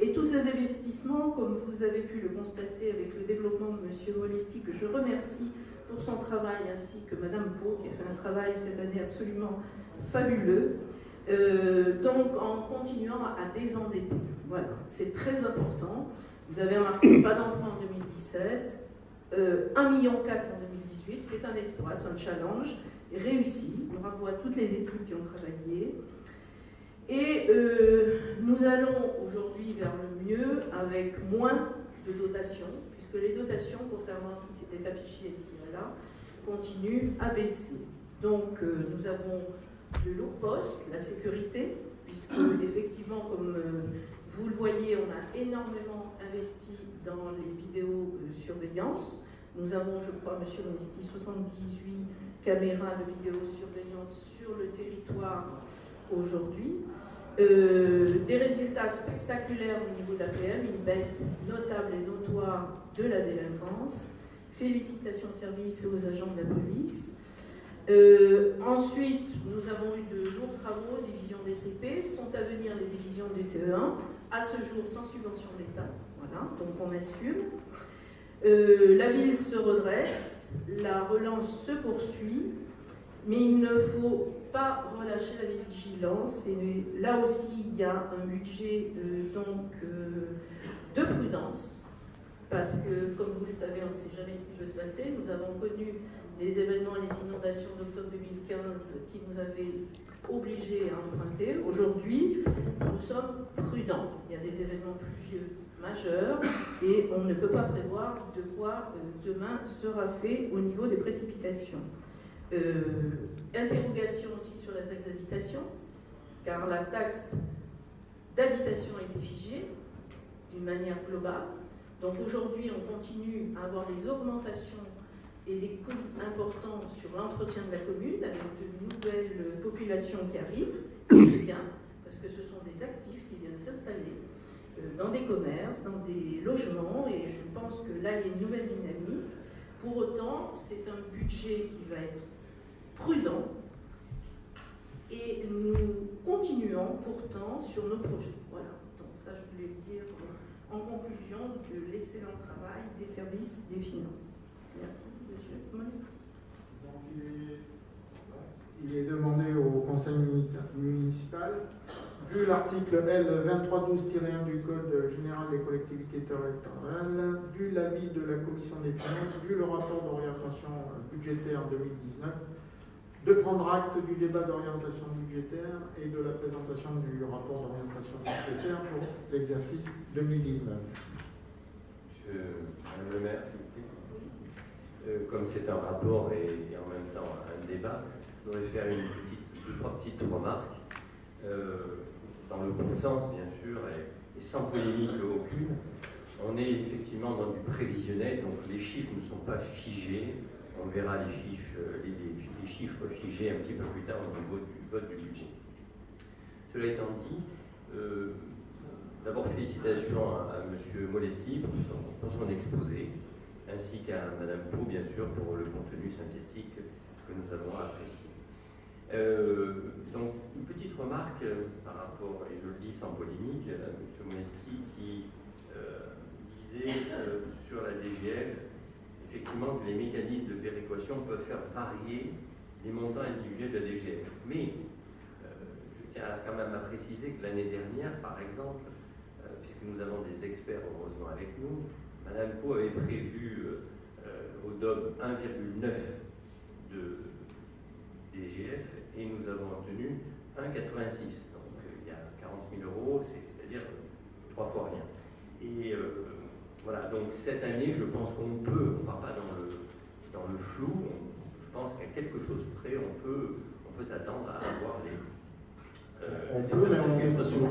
Et tous ces investissements, comme vous avez pu le constater avec le développement de M. Molesti, que je remercie pour son travail, ainsi que Mme Pau, qui a fait un travail cette année absolument fabuleux, euh, donc en continuant à désendetter. Voilà, c'est très important. Vous avez remarqué, pas d'emprunt en 2017, euh, 1,4 million en 2018, ce qui est un espoir, c'est un challenge réussi. Bravo à toutes les équipes qui ont travaillé. Et euh, nous allons aujourd'hui vers le mieux avec moins de dotations, puisque les dotations, contrairement à ce qui s'était affiché ici et là, continuent à baisser. Donc euh, nous avons de lourds postes, la sécurité, puisque effectivement, comme euh, vous le voyez, on a énormément investi dans les vidéos surveillance. Nous avons, je crois, Monsieur le ministre, 78 caméras de vidéosurveillance sur le territoire aujourd'hui. Euh, des résultats spectaculaires au niveau de l'APM, une baisse notable et notoire de la délinquance. Félicitations service aux agents de la police. Euh, ensuite, nous avons eu de lourds travaux, division des CP, sont à venir les divisions du CE1, à ce jour sans subvention d'État. Voilà, donc on assume. Euh, la ville se redresse, la relance se poursuit, mais il ne faut pas relâcher la vigilance. Là aussi, il y a un budget euh, donc, euh, de prudence, parce que, comme vous le savez, on ne sait jamais ce qui peut se passer. Nous avons connu les événements, les inondations d'octobre 2015 qui nous avaient obligés à emprunter. Aujourd'hui, nous sommes prudents. Il y a des événements pluvieux majeurs et on ne peut pas prévoir de quoi euh, demain sera fait au niveau des précipitations. Euh, interrogation aussi sur la taxe d'habitation, car la taxe d'habitation a été figée d'une manière globale. Donc aujourd'hui, on continue à avoir des augmentations et des coûts importants sur l'entretien de la commune avec de nouvelles populations qui arrivent. C'est bien, parce que ce sont des actifs qui viennent s'installer. Euh, dans des commerces, dans des logements, et je pense que là, il y a une nouvelle dynamique. Pour autant, c'est un budget qui va être prudent, et nous continuons pourtant sur nos projets. Voilà, donc ça, je voulais dire en conclusion de l'excellent travail des services des finances. Merci, Monsieur Monesti. Il, est, demandé au conseil muni- municipal, vu l'article L 2312-1 du Code général des collectivités territoriales, vu l'avis de la commission des finances, vu le rapport d'orientation budgétaire 2019, de prendre acte du débat d'orientation budgétaire et de la présentation du rapport d'orientation budgétaire pour l'exercice 2019. Monsieur, le maire, s'il vous plaît. Euh, comme c'est un rapport et, et en même temps un débat, je voudrais faire une petite, deux, trois petites remarques, euh, dans le bon sens bien sûr, et, sans polémique aucune. On est effectivement dans du prévisionnel, donc les chiffres ne sont pas figés. On verra les, fiches, les, chiffres figés un petit peu plus tard au niveau du vote du budget. Cela étant dit, euh, d'abord félicitations à, à M. Molesti pour son, pour son exposé, ainsi qu'à Mme Pau, bien sûr, pour le contenu synthétique que nous avons apprécié. Euh, donc, une petite remarque euh, par rapport, et je le dis sans polémique, à M. Molesti qui euh, disait euh, sur la DGF, effectivement, que les mécanismes de péréquation peuvent faire varier les montants individuels de la DGF. Mais euh, je tiens quand même à préciser que l'année dernière, par exemple, euh, puisque nous avons des experts heureusement avec nous, Madame Pau avait prévu euh, euh, au DOB 1,9 de DGF et nous avons obtenu 1,86. Donc euh, il y a 40 000 euros, c'est- c'est-à-dire euh, trois fois rien. Et euh, voilà, donc cette année, je pense qu'on peut, on ne part pas dans le, dans le flou, on- je pense qu'à quelque chose près, on peut, on peut s'attendre à avoir les. euh, On les peut, mais on en est bonnes pas sûr.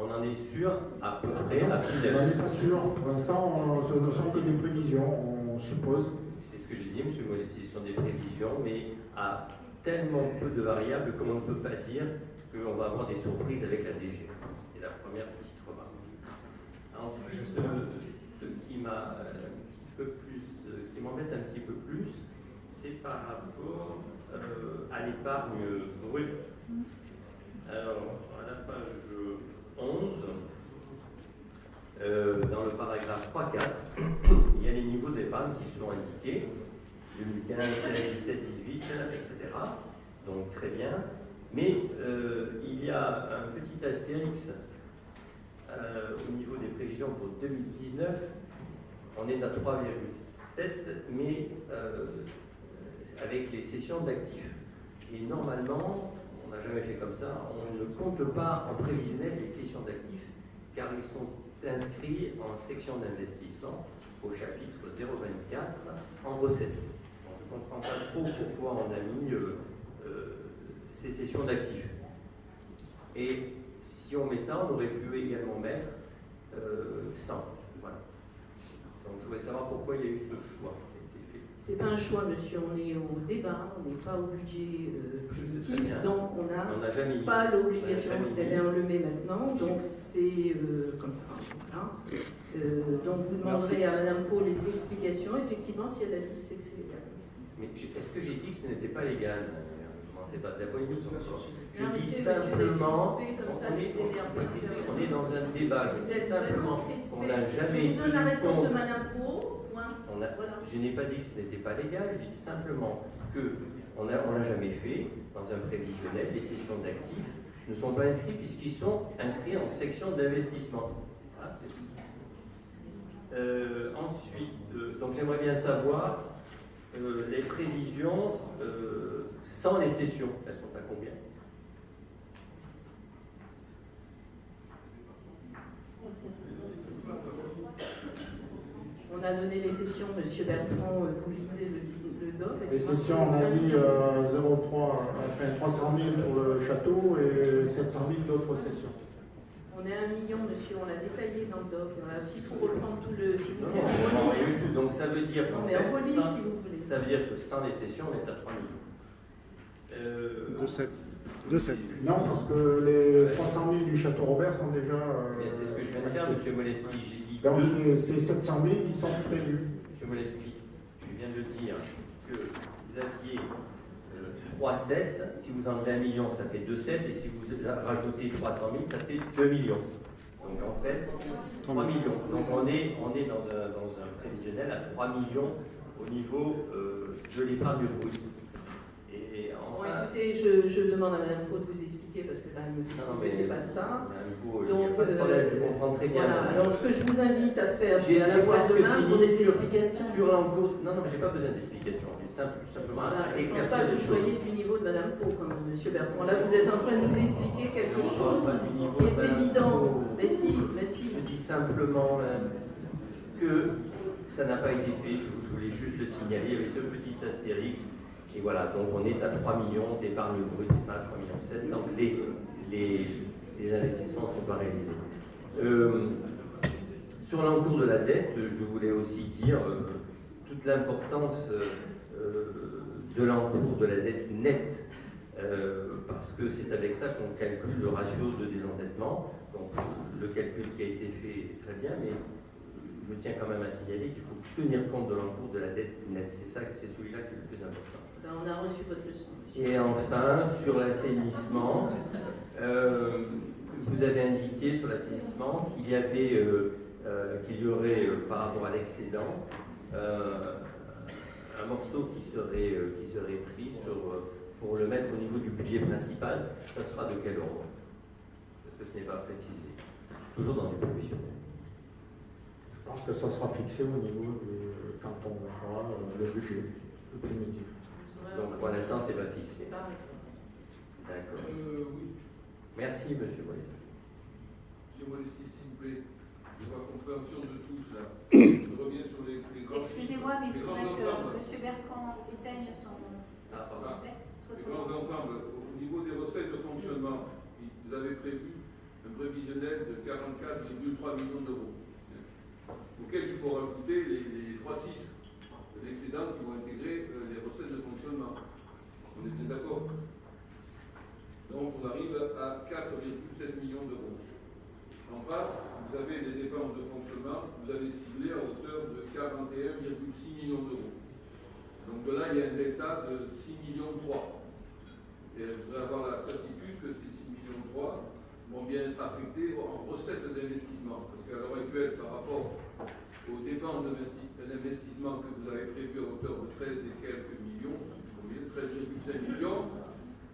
On en est sûr à peu près à On n'en est pas sûr. Pour l'instant, on- ce ne sont que des prévisions. On suppose. C'est ce que j'ai dit, M. Molesti, ce sont des prévisions, mais à tellement peu de variables qu'on ne peut pas dire qu'on va avoir des surprises avec la DG. C'était la première petite remarque. Ensuite, ce qui m'a euh, euh, ce qui m'embête un petit peu plus, c'est par rapport euh, à l'épargne brute. Alors, à la page 11, euh, dans le paragraphe 3-4, il y a les niveaux d'épargne qui sont indiqués, 2015, 16, 17, 18, etc. Donc très bien. Mais euh, il y a un petit astérix euh, au niveau des prévisions pour 2019. On est à 3,7, mais euh, avec les cessions d'actifs. Et normalement, on n'a jamais fait comme ça, on ne compte pas en prévisionnel les cessions d'actifs, car ils sont inscrits en section d'investissement au chapitre 024 en recettes. Je ne comprends pas trop pourquoi on a mis euh, euh, ces cessions d'actifs. Et si on met ça, on aurait pu également mettre euh, 100. Voilà. Donc je voulais savoir pourquoi il y a eu ce choix qui a été fait. C'est pas un choix, monsieur, on est au débat, on n'est pas au budget euh, positif, donc on n'a pas on l'obligation d'aller on le met maintenant, donc c'est euh, comme ça. voilà. Euh, donc vous demanderez à Madame Pau les explications, effectivement, si elle a dit c'est que c'est légal. Mais est-ce que j'ai dit que ce n'était pas légal commencez pas de la polémique. Je dis simplement, on est, on dans un débat. Je dis simplement qu'on n'a jamais de compte. On a- Voilà. je n'ai pas dit que ce n'était pas légal, je dis simplement que on a- on l'a jamais fait dans un prévisionnel. Les sessions d'actifs ne sont pas inscrits puisqu'ils sont inscrits en section d'investissement. Voilà, c'est. Euh, ensuite, euh, donc j'aimerais bien savoir euh, les prévisions euh, sans les sessions. Elles sont à combien? On a donné les sessions, Monsieur Bertrand, euh, vous lisez le, le doc. Les sessions, on a dit euh, 0,3, enfin 300 000 pour le château et 700 000 d'autres sessions. À un million, monsieur, on l'a détaillé dans le doc. Voilà, S'il faut reprendre tout le... Si vous Non, voulez, non, on c'est pas relit. rien du tout. Donc ça veut dire Non, qu'en mais on fait, relit sans- si vous voulez. ça veut dire que sans les sessions, on est à 3 millions. Euh, De 7. De 7. Non, parce que les 300 000 du Château Robert sont déjà. euh, Mais c'est ce que je viens de faire, monsieur Molesti. J'ai dit Donc, deux. il- c'est 700 000 qui sont prévus. Monsieur Molesti, je viens de dire que vous aviez 3,7. Si vous enlevez 1 million, ça fait 2,7. Et si vous rajoutez 300 000, ça fait 2 millions. Donc en fait, 3 millions. Donc on est, dans un prévisionnel à 3 millions au niveau euh, de l'épargne brute. Et Bon, écoutez, je, je demande à Madame Pau de vous expliquer parce que là, elle me fait Non, signe mais- que c'est pas ça. Madame Pau, il n'y a Donc, pas de problème, je euh, comprends très bien. Voilà, alors ce que je vous invite à faire, J'ai c'est à la demain pour des sur- explications. Sur l'encours, non, non, mais j'ai pas besoin d'explications. J'ai simple- simplement à je ne pense pas que vous choses. soyez du niveau de Madame Pau, comme Monsieur Bertrand. Là, vous êtes en train de nous expliquer quelque Non, chose qui est évident. Pau. Mais si, mais si. Je dis simplement euh, que ça n'a pas été fait, je, je voulais juste le signaler, il y avait ce petit astérix, et voilà, donc on est à 3 millions d'épargne brute, pas à 3 millions 7, donc les, les, investissements ne sont pas réalisés. Euh, sur l'encours de la dette, je voulais aussi dire euh, toute l'importance euh, de l'encours de la dette nette, parce que c'est avec ça qu'on calcule le ratio de désendettement. Donc le calcul qui a été fait est très bien, mais je tiens quand même à signaler qu'il faut tenir compte de l'encours de la dette nette. C'est celui-là qui est le plus important. Ben, on a reçu votre leçon. monsieur. Et enfin, sur l'assainissement, euh, vous avez indiqué sur l'assainissement qu'il y avait, euh, euh, qu'il y aurait euh, par rapport à l'excédent euh, un morceau qui serait, euh, qui serait pris sur, pour le mettre au niveau du budget principal. Ça sera de quel ordre? Parce que ce n'est pas précisé? Toujours dans les provisionnaires. Je pense que ça sera fixé au niveau de quand on fera le budget, le primitif. Donc pour l'instant, c'est pas fixé. C'est pas D'accord. Euh, oui, Merci, monsieur Molesti. monsieur Molesti, s'il vous plaît. Je vois compréhension de tous là. Je reviens sur les, les grands. Excusez-moi, mais il faudrait que ensembles. M. Bertrand éteigne son. Ah, pardon. Les grands ensembles, au niveau des recettes de fonctionnement, vous avez prévu un prévisionnel de 44,3 millions d'euros, auquel il faut rajouter les, les 3,6 de l'excédent qui vont intégrer euh, de fonctionnement. On est bien d'accord Donc on arrive à 4,7 millions d'euros. En face, vous avez les dépenses de fonctionnement, vous avez ciblé à hauteur de 41,6 millions d'euros. Donc de là, il y a un delta de 6 millions 3. Et je voudrais avoir la certitude que ces 6 millions 3 vont bien être affectés en recettes d'investissement. Parce qu'à l'heure actuelle, par rapport aux dépenses d'investi- d'investissement que vous avez prévues à hauteur de 13 et quelques millions, je sais plus combien, 13,5 millions,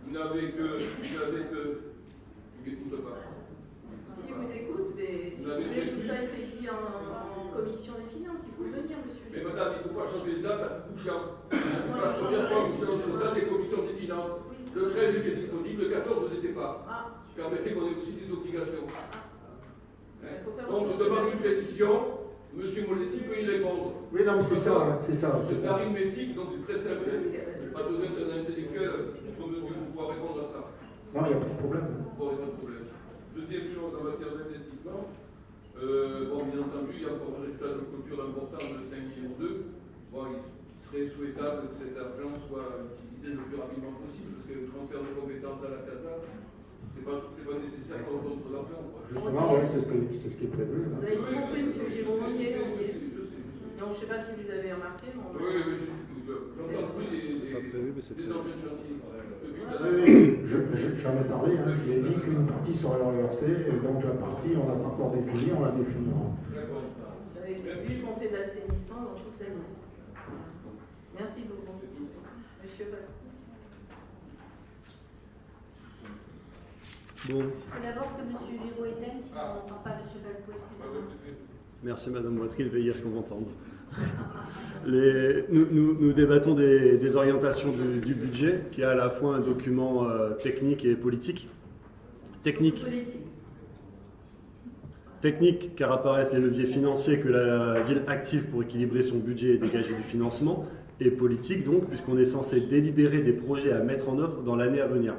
vous n'avez que. Vous n'avez que. Vous n'écoutez pas. Si vous écoute, mais si Vous vous voulez, tout ça a été dit en, en commission des finances. Il faut venir, monsieur. Mais madame, il ne faut pas changer de date à C'est la première fois que vous changez de date des commissions des finances. Oui. Le 13 était disponible, le 14 n'était pas. Ah, Permettez qu'on ait aussi des obligations. il faut faire Donc je demande une précision. Monsieur Molessi peut y répondre. Oui, non, mais c'est ça, c'est ça. C'est l'arithmétique, donc c'est très simple. Oui, oui. J'ai pas besoin d'un intellectuel outre mesure pour pouvoir répondre à ça. Non, il n'y a pas de problème. Bon, il n'y a pas de problème. Deuxième chose en matière d'investissement, euh, bon, bien entendu, il y a encore un résultat de clôture important de 5 millions d'euros. Bon, il serait souhaitable que cet argent soit utilisé le plus rapidement possible, parce que le transfert de compétences à la CASA, pas, c'est pas nécessaire qu'on d'autres l'argent. quoi. Justement, oui, c'est ce, que- c'est ce qui est prévu. Vous hein. avez tout compris, monsieur Giraud, on y est, y est. Donc, je ne sais pas si vous avez remarqué, mais on Oui, oui, je suis tout. J'entends plus des, entrées de chantier. Oui, j'en ai parlé, hein, je l'ai dit qu'une partie serait reversée, et donc la partie, on n'a pas encore défini, on la définira. Vous avez vu qu'on fait de l'assainissement dans toute l'année. Merci de vos contributions. Monsieur Bon, d'abord que M. Giraud éteigne, sinon on n'entend pas M. Falco, excusez-moi. merci Madame Boitry de veiller à ce qu'on m'entende. Les- nous, nous- nous débattons des, des orientations du, du budget, qui est à la fois un document euh, technique et politique. Technique, Politique. technique, car apparaissent les leviers financiers que la ville active pour équilibrer son budget et dégager du financement, et politique donc, puisqu'on est censé délibérer des projets à mettre en œuvre dans l'année à venir.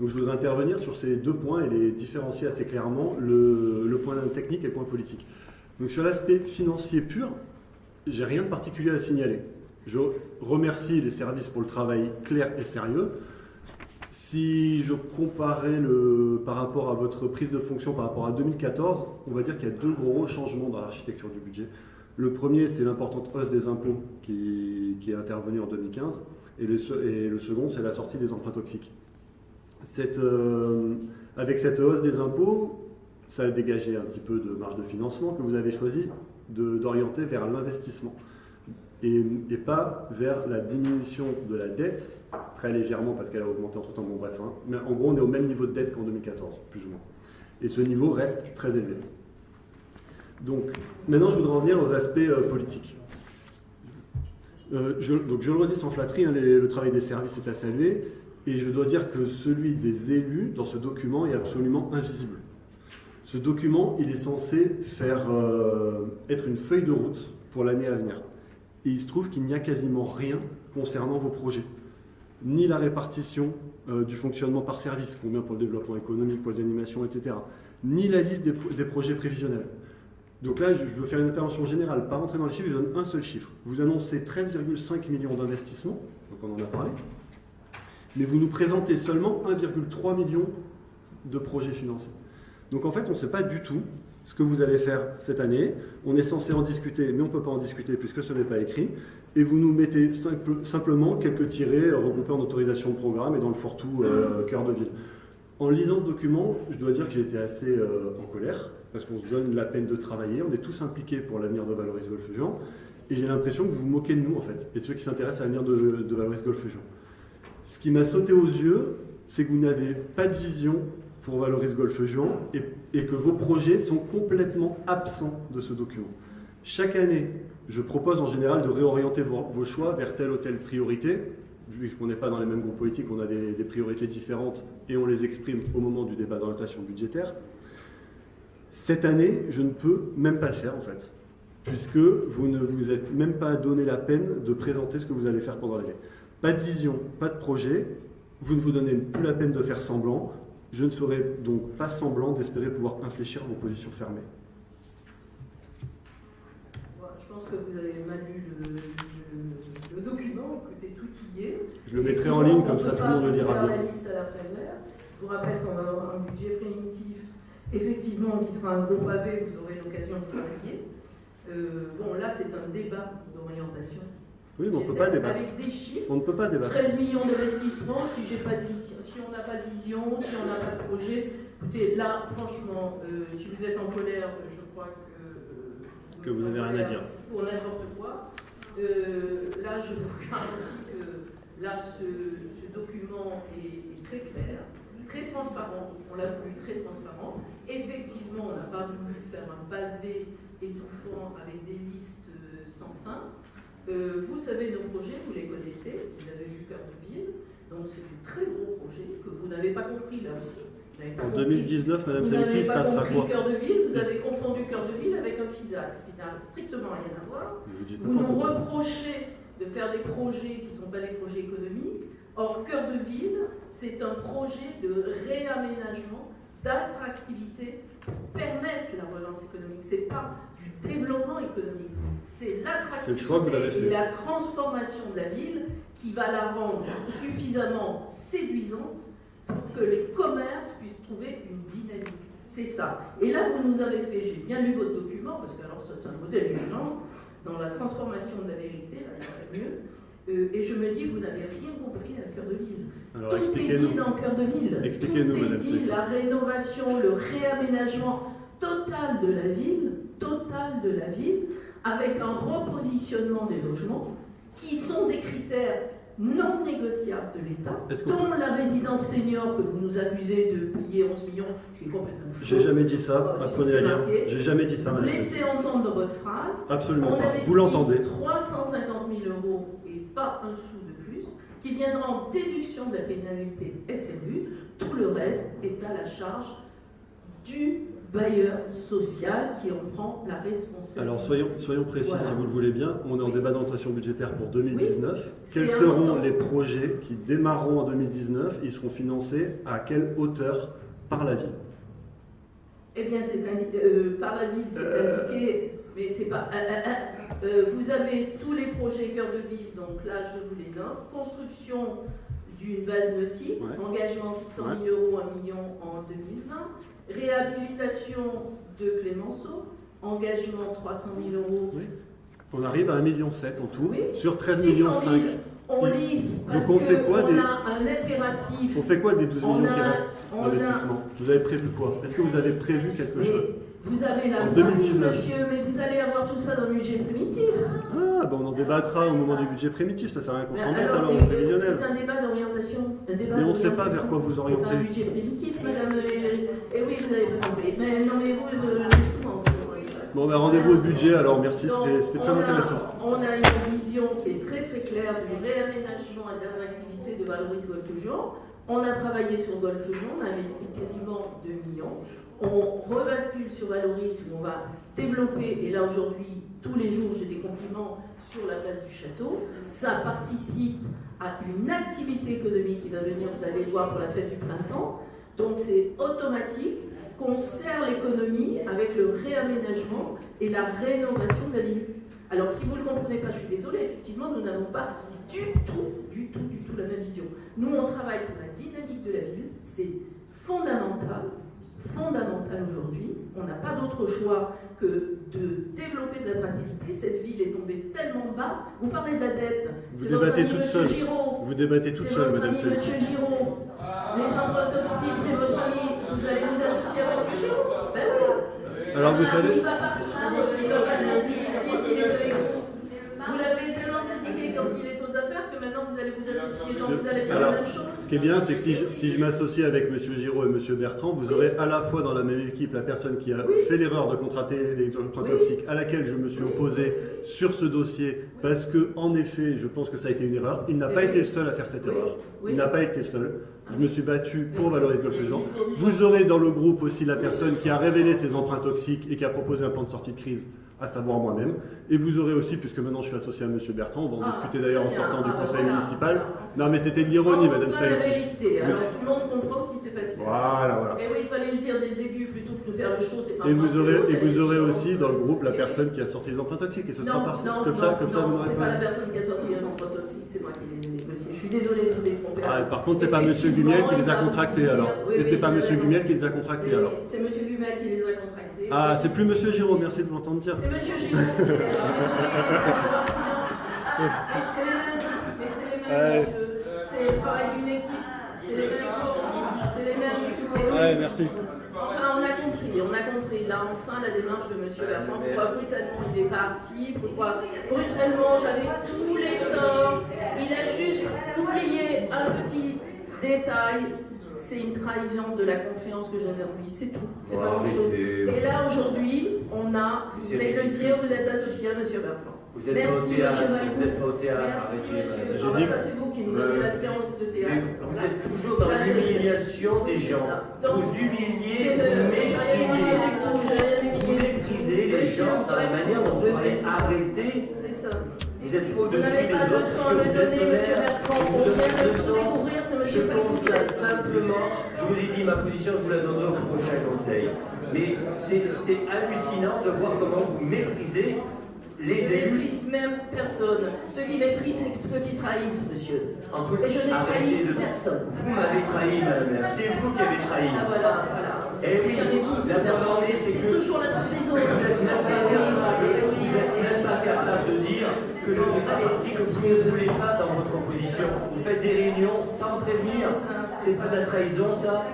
Donc je voudrais intervenir sur ces deux points et les différencier assez clairement, le, point technique et le point politique. Donc sur l'aspect financier pur, j'ai rien de particulier à signaler. Je remercie les services pour le travail clair et sérieux. Si je comparais le, par rapport à votre prise de fonction par rapport à 2014, on va dire qu'il y a deux gros changements dans l'architecture du budget. Le premier, c'est l'importante hausse des impôts qui, est intervenue en 2015. Et le, se- et le second, c'est la sortie des emprunts toxiques. Euh, avec cette hausse des impôts, ça a dégagé un petit peu de marge de financement que vous avez choisi d'orienter vers l'investissement et, pas vers la diminution de la dette, très légèrement parce qu'elle a augmenté entre temps, bref, hein. mais en gros on est au même niveau de dette qu'en 2014, plus ou moins. Et ce niveau reste très élevé. Donc maintenant je voudrais en venir aux aspects euh, politiques. Euh, je, donc je le redis sans flatterie, hein, le travail des services est à saluer, et je dois dire que celui des élus dans ce document est absolument invisible. Ce document, il est censé faire euh, être une feuille de route pour l'année à venir. Et il se trouve qu'il n'y a quasiment rien concernant vos projets. Ni la répartition euh, du fonctionnement par service, combien pour le développement économique, pour les animations, etc. Ni la liste des, pro- des projets prévisionnels. Donc là, je, je veux faire une intervention générale, pas rentrer dans les chiffres, je donne un seul chiffre. Vous annoncez 13,5 millions d'investissements, donc on en a parlé, mais vous nous présentez seulement 1,3 million de projets financés. Donc en fait, on ne sait pas du tout ce que vous allez faire cette année. On est censé en discuter, mais on ne peut pas en discuter puisque ce n'est pas écrit. Et vous nous mettez simple- simplement quelques tirés euh, regroupés en autorisation de programme et dans le fourre-tout euh, cœur de ville. En lisant ce document, je dois dire que j'ai été assez euh, en colère parce qu'on se donne la peine de travailler. On est tous impliqués pour l'avenir de Valoris Golfe-Jean. Et j'ai l'impression que vous vous moquez de nous, en fait, et de ceux qui s'intéressent à l'avenir de, de Valoris Golfe-Jean. Ce qui m'a sauté aux yeux, c'est que vous n'avez pas de vision pour Valoris Golfe-Jean et, et que vos projets sont complètement absents de ce document. Chaque année, je propose en général de réorienter vos, choix vers telle ou telle priorité. Vu qu'on n'est pas dans les mêmes groupes politiques, on a des priorités différentes et on les exprime au moment du débat d'orientation budgétaire. Cette année, je ne peux même pas le faire en fait, puisque vous ne vous êtes même pas donné la peine de présenter ce que vous allez faire pendant l'année. Pas de vision, pas de projet, vous ne vous donnez plus la peine de faire semblant, je ne ferai donc pas semblant d'espérer pouvoir infléchir vos positions fermées. Je pense que vous avez mal lu le, le- le document, écoutez, tout y est. Je le mettrai en ligne, comme ça tout le monde le lira bien. la liste à la. Je vous rappelle qu'on va avoir un budget primitif, effectivement, qui sera un gros pavé, vous aurez l'occasion de travailler. Euh, bon, là, c'est un débat d'orientation. Oui, mais on ne peut pas débattre. Avec des chiffres. On ne peut pas débattre. 13 millions d'investissements, si j'ai pas de vision, si on n'a pas de vision, si on n'a pas de projet. Écoutez, là, franchement, euh, si vous êtes en colère, je crois que. euh, Que vous n'avez rien à dire. Pour n'importe quoi. Euh, là, je vous garantis que là, ce, ce document est, est très clair, très transparent. On l'a voulu très transparent. Effectivement, on n'a pas voulu faire un pavé étouffant avec des listes sans fin. Euh, vous savez nos projets, vous les connaissez, vous avez vu Cœur de Ville, donc c'est de très gros projets que vous n'avez pas compris là aussi. En compris. 2019, Madame Vous Selki, n'avez il se pas passera compris quoi Cœur de Ville, vous avez confondu Cœur de Ville avec un FISAC, ce qui n'a strictement rien à voir. Vous nous reprochez de faire des projets qui ne sont pas des projets économiques. Or, Cœur de Ville, c'est un projet de réaménagement, d'attractivité pour permettre la relance économique. Ce n'est pas développement économique, c'est l'attractivité et la transformation de la ville qui va la rendre suffisamment séduisante pour que les commerces puissent trouver une dynamique. C'est ça. Et là, vous nous avez fait, j'ai bien lu votre document, parce que alors ça c'est un modèle du genre, dans la transformation de la vérité, là il y aurait mieux. Euh, et je me dis, vous n'avez rien compris à Cœur de Ville. Alors Tout est dit dans Cœur de Ville. Expliquez-nous, Tout est dit, la rénovation, le réaménagement total de la ville, total de la ville, avec un repositionnement des logements, qui sont des critères non négociables de l'État, dont la résidence senior que vous nous accusez de payer 11 millions, ce qui est complètement faux. J'ai jamais dit ça, apprenez à lire. J'ai jamais dit ça, Madame laissez entendre dans votre phrase Absolument on pas. Vous l'entendez 350 000 euros et pas un sou de plus, qui viendra en déduction de la pénalité SRU. Tout le reste est à la charge du bailleur social qui en prend la responsabilité. Alors soyons, soyons précis Voilà. si vous le voulez bien. On est en Oui. débat d'orientation budgétaire pour 2019. c'est Quels seront important. les projets qui démarreront en 2019 Ils seront financés à quelle hauteur par la ville? Eh bien, c'est euh, par la ville, c'est Euh. indiqué, mais c'est pas. euh, vous avez tous les projets cœur de ville, donc là, je vous les nomme. Construction d'une base nautique, Ouais. engagement 600 000 euros, 1 million en 2020, réhabilitation de Clémenceau, engagement 300 000 euros, On arrive à 1,7 million en tout, Oui. sur 13 600 millions 000, 5. on lisse parce Donc on fait quoi des- a un impératif. On fait quoi des 12 On millions qui restent a- d'investissement? Vous avez prévu quoi? Est-ce que vous avez prévu quelque chose? Vous avez la En voix, 2019. monsieur, mais vous allez avoir tout ça dans le budget primitif. Ah, ben on en débattra au moment du budget primitif, ça sert à rien qu'on Mais s'embête alors, en prévisionnel. C'est un débat d'orientation. Mais on ne sait pas vers quoi vous C'est pas orientez. un budget primitif, madame. Et, et oui, vous avez compris. Mais non, mais vous, euh, je vous Bon, ben rendez-vous au budget alors, merci, c'était très a- intéressant. On a une vision qui est très très claire du réaménagement et d'attractivité de Valoris Golfe-Jean. On a travaillé sur Golfe-Jean, on a investi quasiment 2 millions. On rebascule sur Valoris où on va développer, et là aujourd'hui, tous les jours j'ai des compliments sur la place du château. Ça participe à une activité économique qui va venir, vous allez le voir pour la fête du printemps. Donc c'est automatique qu'on sert l'économie avec le réaménagement et la rénovation de la ville. Alors si vous ne comprenez pas, je suis désolée, effectivement, nous n'avons pas du tout, du tout, du tout la même vision. Nous, on travaille pour la dynamique de la ville, c'est fondamental, fondamental aujourd'hui. On n'a pas d'autre choix que de développer de l'attractivité. Cette ville est tombée tellement bas. Vous parlez de la dette. Vous débattez toute seule. Giraud. Vous débattez toute seule, madame ami. Monsieur Giraud. Les endroits toxiques, c'est votre ami. Vous allez vous associer à Monsieur Giraud Ben oui. Alors vous savez, Il va partout, il va pas tout dire, dire qu'il est avec vous. Vous l'avez tellement critiqué quand il est aux affaires que maintenant donc vous allez faire Alors, la même chose. ce qui est bien, c'est que si je, si je m'associe avec Monsieur Giraud et Monsieur Bertrand, vous aurez à la fois dans la même équipe la personne qui a Oui. fait l'erreur de contracter les emprunts Oui. toxiques, à laquelle je me suis opposé sur ce dossier, parce que en effet, je pense que ça a été une erreur. Il n'a Oui. pas été le seul à faire cette Oui. erreur. Il n'a pas été le seul. Je me suis battu pour valoriser Golfe-Jean. Vous aurez dans le groupe aussi la personne qui a révélé ses emprunts toxiques et qui a proposé un plan de sortie de crise, à savoir moi-même. Et vous aurez aussi, puisque maintenant je suis associé à Monsieur Bertrand, on va en Ah, discuter d'ailleurs en bien. sortant du Ah, conseil voilà. municipal. Non mais c'était de l'ironie, Madame la Salki. vérité, alors tout le monde comprend ce qui s'est passé. Voilà, voilà. Et oui, il fallait le dire dès le début plutôt que de faire le show, c'est pas Et vous aurez, et vous aurez aussi dans le groupe la Et oui. personne qui a sorti les emprunts toxiques et ce sera parti. non, Comme non, ça, comme ça, vous c'est pas. la personne qui a sorti les emplois toxiques, c'est moi qui les ai négociés. Je suis désolée de vous détromper. Ah, par contre, c'est pas Monsieur Gumiel qui les a contractés alors. Et c'est pas raison. Gumiel qui les a contractés alors. C'est Monsieur Gumel qui les a contractés. Ah, c'est plus Monsieur Giraud, merci de l'entendre dire. C'est Monsieur Giraud. Je suis désolée, il est un joueur prudent. Mais c'est les mêmes. Mais c'est les mêmes, Ouais. monsieur. C'est le travail d'une équipe. C'est les mêmes. C'est les mêmes. Ouais, merci. Enfin, on a compris, on a compris. Là, enfin, la démarche de Monsieur Bertrand. Pourquoi brutalement il est parti? Pourquoi brutalement j'avais tous les torts? Il a juste oublié un petit détail. C'est une trahison de la confiance que j'avais en lui, c'est tout. C'est pas Oh, grand chose. arrêtez. Et là, aujourd'hui, on a, vous de le dire, vous êtes associé à Monsieur Bertrand. Vous êtes pas au Merci, vous Valcourt. n'êtes pas au théâtre, Merci, monsieur. madame. J'ai Ah, dit- ça, c'est vous qui nous avez fait la séance de théâtre. vous êtes toujours dans je- l'humiliation des gens. Donc, Vous humiliez, vous méprisez. Vous méprisez les gens dans la manière dont vous parlez. Arrêtez. Vous êtes Vous au-dessus des pas de autres. que vous êtes maire. Je vous On vient de tout Je constate simplement, je vous ai dit ma position, je vous la donnerai au prochain conseil. Mais c'est hallucinant de voir comment vous méprisez les Je élus. méprise même personne. Ceux qui méprisent, c'est ceux qui trahissent, monsieur. Antoine, Et je n'ai trahi de- personne. Vous m'avez trahi, madame la. C'est vous qui avez trahi. Ah voilà, voilà. Eh c'est oui, vous, la en c'est que- toujours la faute des Vous autres. même pas Eh oui, capable, eh oui, vous êtes capable de dire que je ne fais pas partie, que vous ne voulez pas dans votre opposition. Vous faites des réunions sans prévenir. C'est pas de la trahison, ça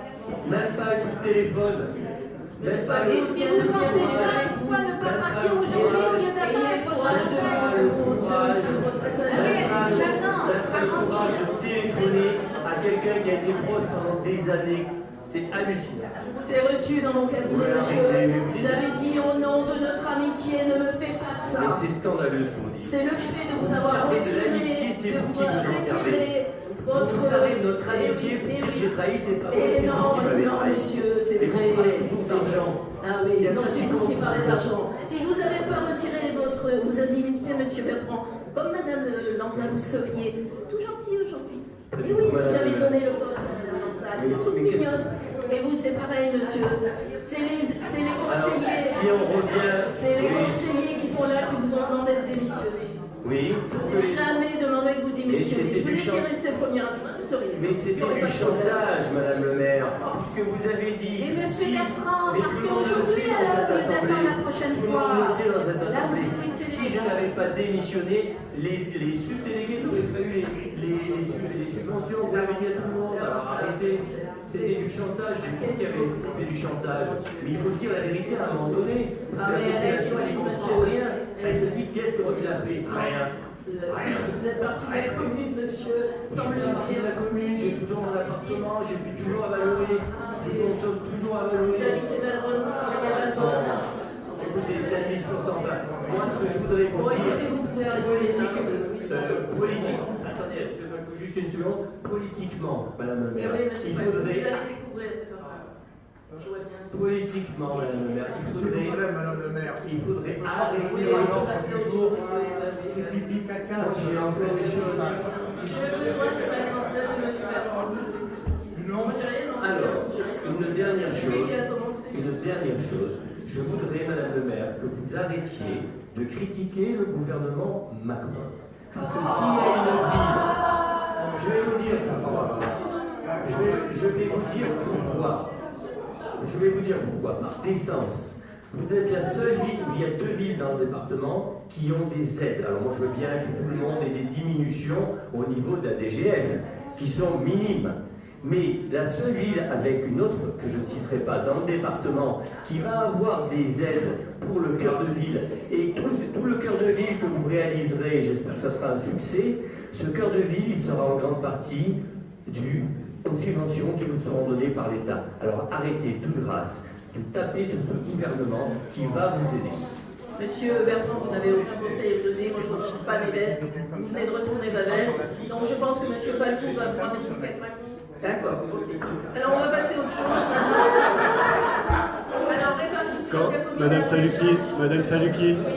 Même pas un coup de téléphone. Même pas Et si vous pensez ça, pourquoi ne pas partir aujourd'hui au lieu d'attendre Ayez le le prochain courage de jour de vous- de- de votre passage à Oui, la elle dit maintenant, Même pas le courage de téléphoner à quelqu'un qui a été proche pendant des années. C'est hallucinant. Je vous ai reçu dans mon cabinet, Ouais, monsieur. vous Vous avez dit au nom de notre amitié, ne me fais pas ça. Mais c'est scandaleux ce que vous dites. C'est le fait de vous Vous avoir retiré, l'amitié, c'est de vous qui vous en servez. votre... Vous savez, notre amitié, Eh pour que eh j'ai trahi, c'est pas moi, Et c'est vous qui m'avez non, trahi. monsieur, c'est Et vous vrai. parlez toujours d'argent. Ah oui, Il y a non, c'est qui vous qui parlez d'argent. Si je vous avais pas retiré votre, vos indemnités, monsieur Bertrand, comme madame euh, Lanza, vous seriez tout gentil aujourd'hui. Mais oui, si j'avais donné le poste à madame C'est qu'est-ce mignonne. Et vous, c'est pareil, monsieur. C'est les, Alors, conseillers. si on revient. C'est les oui, conseillers qui sont là qui vous ont demandé de démissionner. Oui. Je n'ai jamais demandé que vous démissionnez. Mais Si vous étiez resté premier adjoint, vous seriez. Mais c'était du chantage, Madame le maire, puisque vous avez dit. Mais monsieur si- Bertrand, mais tout partez le monde le aujourd'hui, sait dans alors, vous dans la prochaine fois. dans cette assemblée. Si je n'avais pas démissionné, les, subdélégués n'auraient pas eu les, les, les, sub- les subventions. Vous l'avez dit à tout le monde. Arrêtez. C'était du chantage. J'ai dit qu'il y avait c'est du chantage. Mais il faut dire la vérité à un moment donné. Parce Ah, que la mais elle solide, comprend rien. Elle se dit qu'est-ce qu'il a fait? Rien. Vous êtes parti de la commune, monsieur, Je suis parti de la commune, j'ai toujours mon appartement, je suis toujours à Valoris, je consomme toujours à Vous Valoris. habitez vous à Valbonne. Écoutez, c'est 10%. Enfin, moi, ce que je voudrais vous dire, politique, euh, politique, je une seconde, politiquement, Madame le maire, oui, il Falco, vous faudrait, allez découvrir, c'est pas grave. Je vois bien. politiquement, Madame le maire, il vous faudrait, plaît, Madame le maire. il faudrait arrêter. à oui, bah oui, C'est bah pipi caca. J'ai encore des choses. J'ai besoin de se mettre en scène de monsieur Bertrand. Moi, j'ai rien demandé. Alors, une dernière chose. Une dernière chose, je voudrais, Madame le maire, que vous arrêtiez de critiquer le gouvernement Macron. Parce que s'il y a une ville, je vais vous dire pourquoi. Je vais, vous vous dire pourquoi. Par décence. Vous êtes la seule ville où il y a deux villes dans le département qui ont des aides. Alors moi je veux bien que tout le monde ait des diminutions au niveau de la DGF, qui sont minimes. Mais la seule ville avec une autre, que je ne citerai pas, dans le département, qui va avoir des aides pour le cœur de ville, et tout, le cœur de ville que vous réaliserez, j'espère que ça sera un succès, ce cœur de ville, il sera en grande partie dû aux subventions qui vous seront données par l'État. Alors arrêtez, toute grâce, de taper sur ce gouvernement qui va vous aider. Monsieur Bertrand, vous n'avez aucun conseil à donner. Moi, je ne pas mes. Vous venez de retourner ma. Donc, je pense que Monsieur Falcou va prendre l'étiquette Macron. D'accord, ok. Alors, on va passer à autre chose. Alors, répartition Quand Madame Saluki. Madame Saluki, Oui.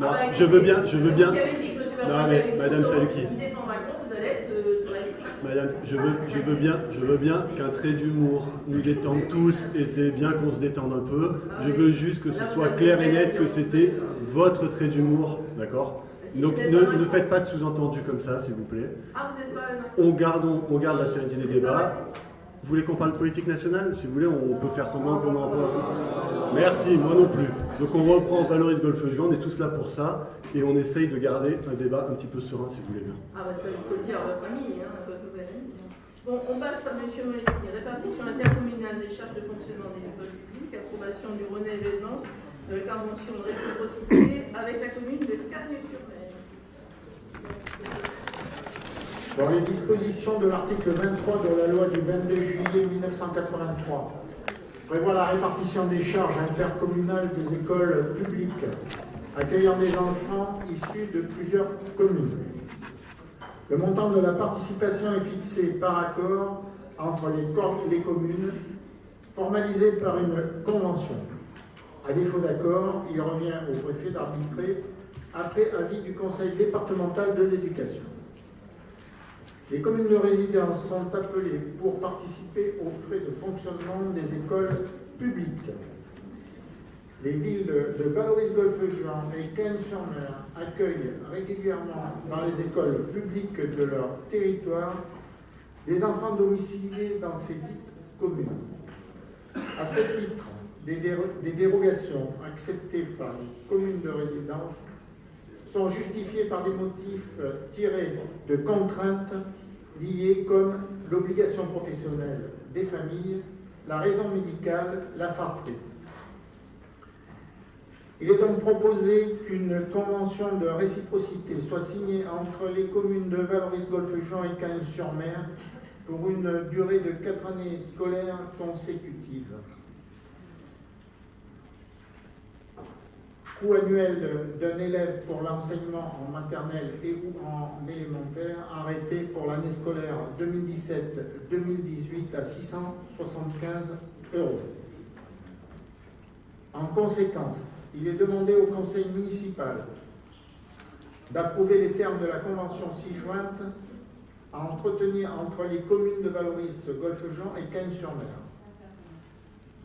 non, Ah bah, je veux bien, je veux bien. Vous avez dit que Non, mais Madame Saluki. Il défend Macron, vous allez être euh, sur la liste. Madame, je veux, je veux bien, je veux bien qu'un trait d'humour nous détende tous et c'est bien qu'on se détende un peu. Je veux juste que ce soit clair et net que c'était votre trait d'humour, d'accord? Donc ne, ne faites pas de sous-entendus comme ça, s'il vous plaît. Ah, vous pas Macron. On garde, on, on garde la sérénité des débats. Vous voulez qu'on parle politique nationale? Si vous voulez, on peut faire semblant qu'on en parle. Merci, moi non plus. Donc on reprend Valoris Golfe Juan, on est tous là pour ça et on essaye de garder un débat un petit peu serein, si vous voulez bien. Ah bah ça, il faut le dire à votre famille, hein, à votre nouvelle amie. Bon, on passe à M. Molestier. Répartition intercommunale des charges de fonctionnement des écoles publiques, approbation du renouvellement de la convention de réciprocité avec la commune de Carnier-sur-Mer. Dans les dispositions de l'article 23 de la loi du 22 juillet 1983, prévoit la répartition des charges intercommunales des écoles publiques accueillant des enfants issus de plusieurs communes. Le montant de la participation est fixé par accord entre les, cor- les communes, formalisé par une convention. À défaut d'accord, il revient au préfet d'arbitrer après avis du conseil départemental de l'éducation. Les communes de résidence sont appelées pour participer aux frais de fonctionnement des écoles publiques. Les villes de Valoris-Golfe-Juan et Cannes-sur-Mer accueillent régulièrement dans les écoles publiques de leur territoire des enfants domiciliés dans ces dites communes. À ce titre, des dérogations acceptées par les communes de résidence sont par des motifs euh, tirés de contraintes liées comme l'obligation professionnelle des familles, la raison médicale, la fratrie. Il est donc proposé qu'une convention de réciprocité soit signée entre les communes de Valoris-Golfe-Jean et Cannes-sur-Mer pour une durée de quatre années scolaires consécutives. Coût annuel d'un élève pour l'enseignement en maternelle et ou en élémentaire arrêté pour l'année scolaire 2017-2018 à 675 euros. En conséquence, il est demandé au conseil municipal d'approuver les termes de la convention ci-jointe à entretenir entre les communes de Valoris, Golfe-Jean et Cagnes-sur-Mer.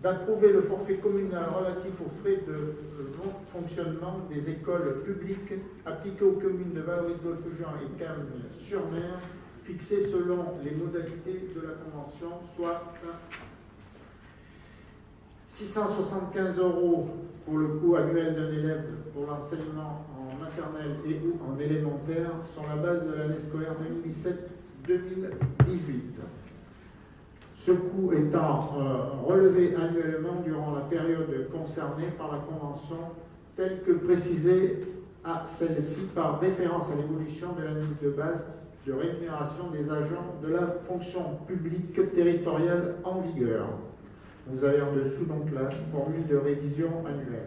D'approuver le forfait communal relatif aux frais de fonctionnement des écoles publiques appliquées aux communes de Valoris-Golfe-Jean et Cannes-sur-Mer, fixé selon les modalités de la Convention, soit 675 euros pour le coût annuel d'un élève pour l'enseignement en maternelle et ou en élémentaire sur la base de l'année scolaire 2017-2018. Ce coût étant euh, relevé annuellement durant la période concernée par la Convention telle que précisée à celle-ci par référence à l'évolution de l'indice de base de rémunération des agents de la fonction publique territoriale en vigueur. Vous avez en dessous donc la formule de révision annuelle.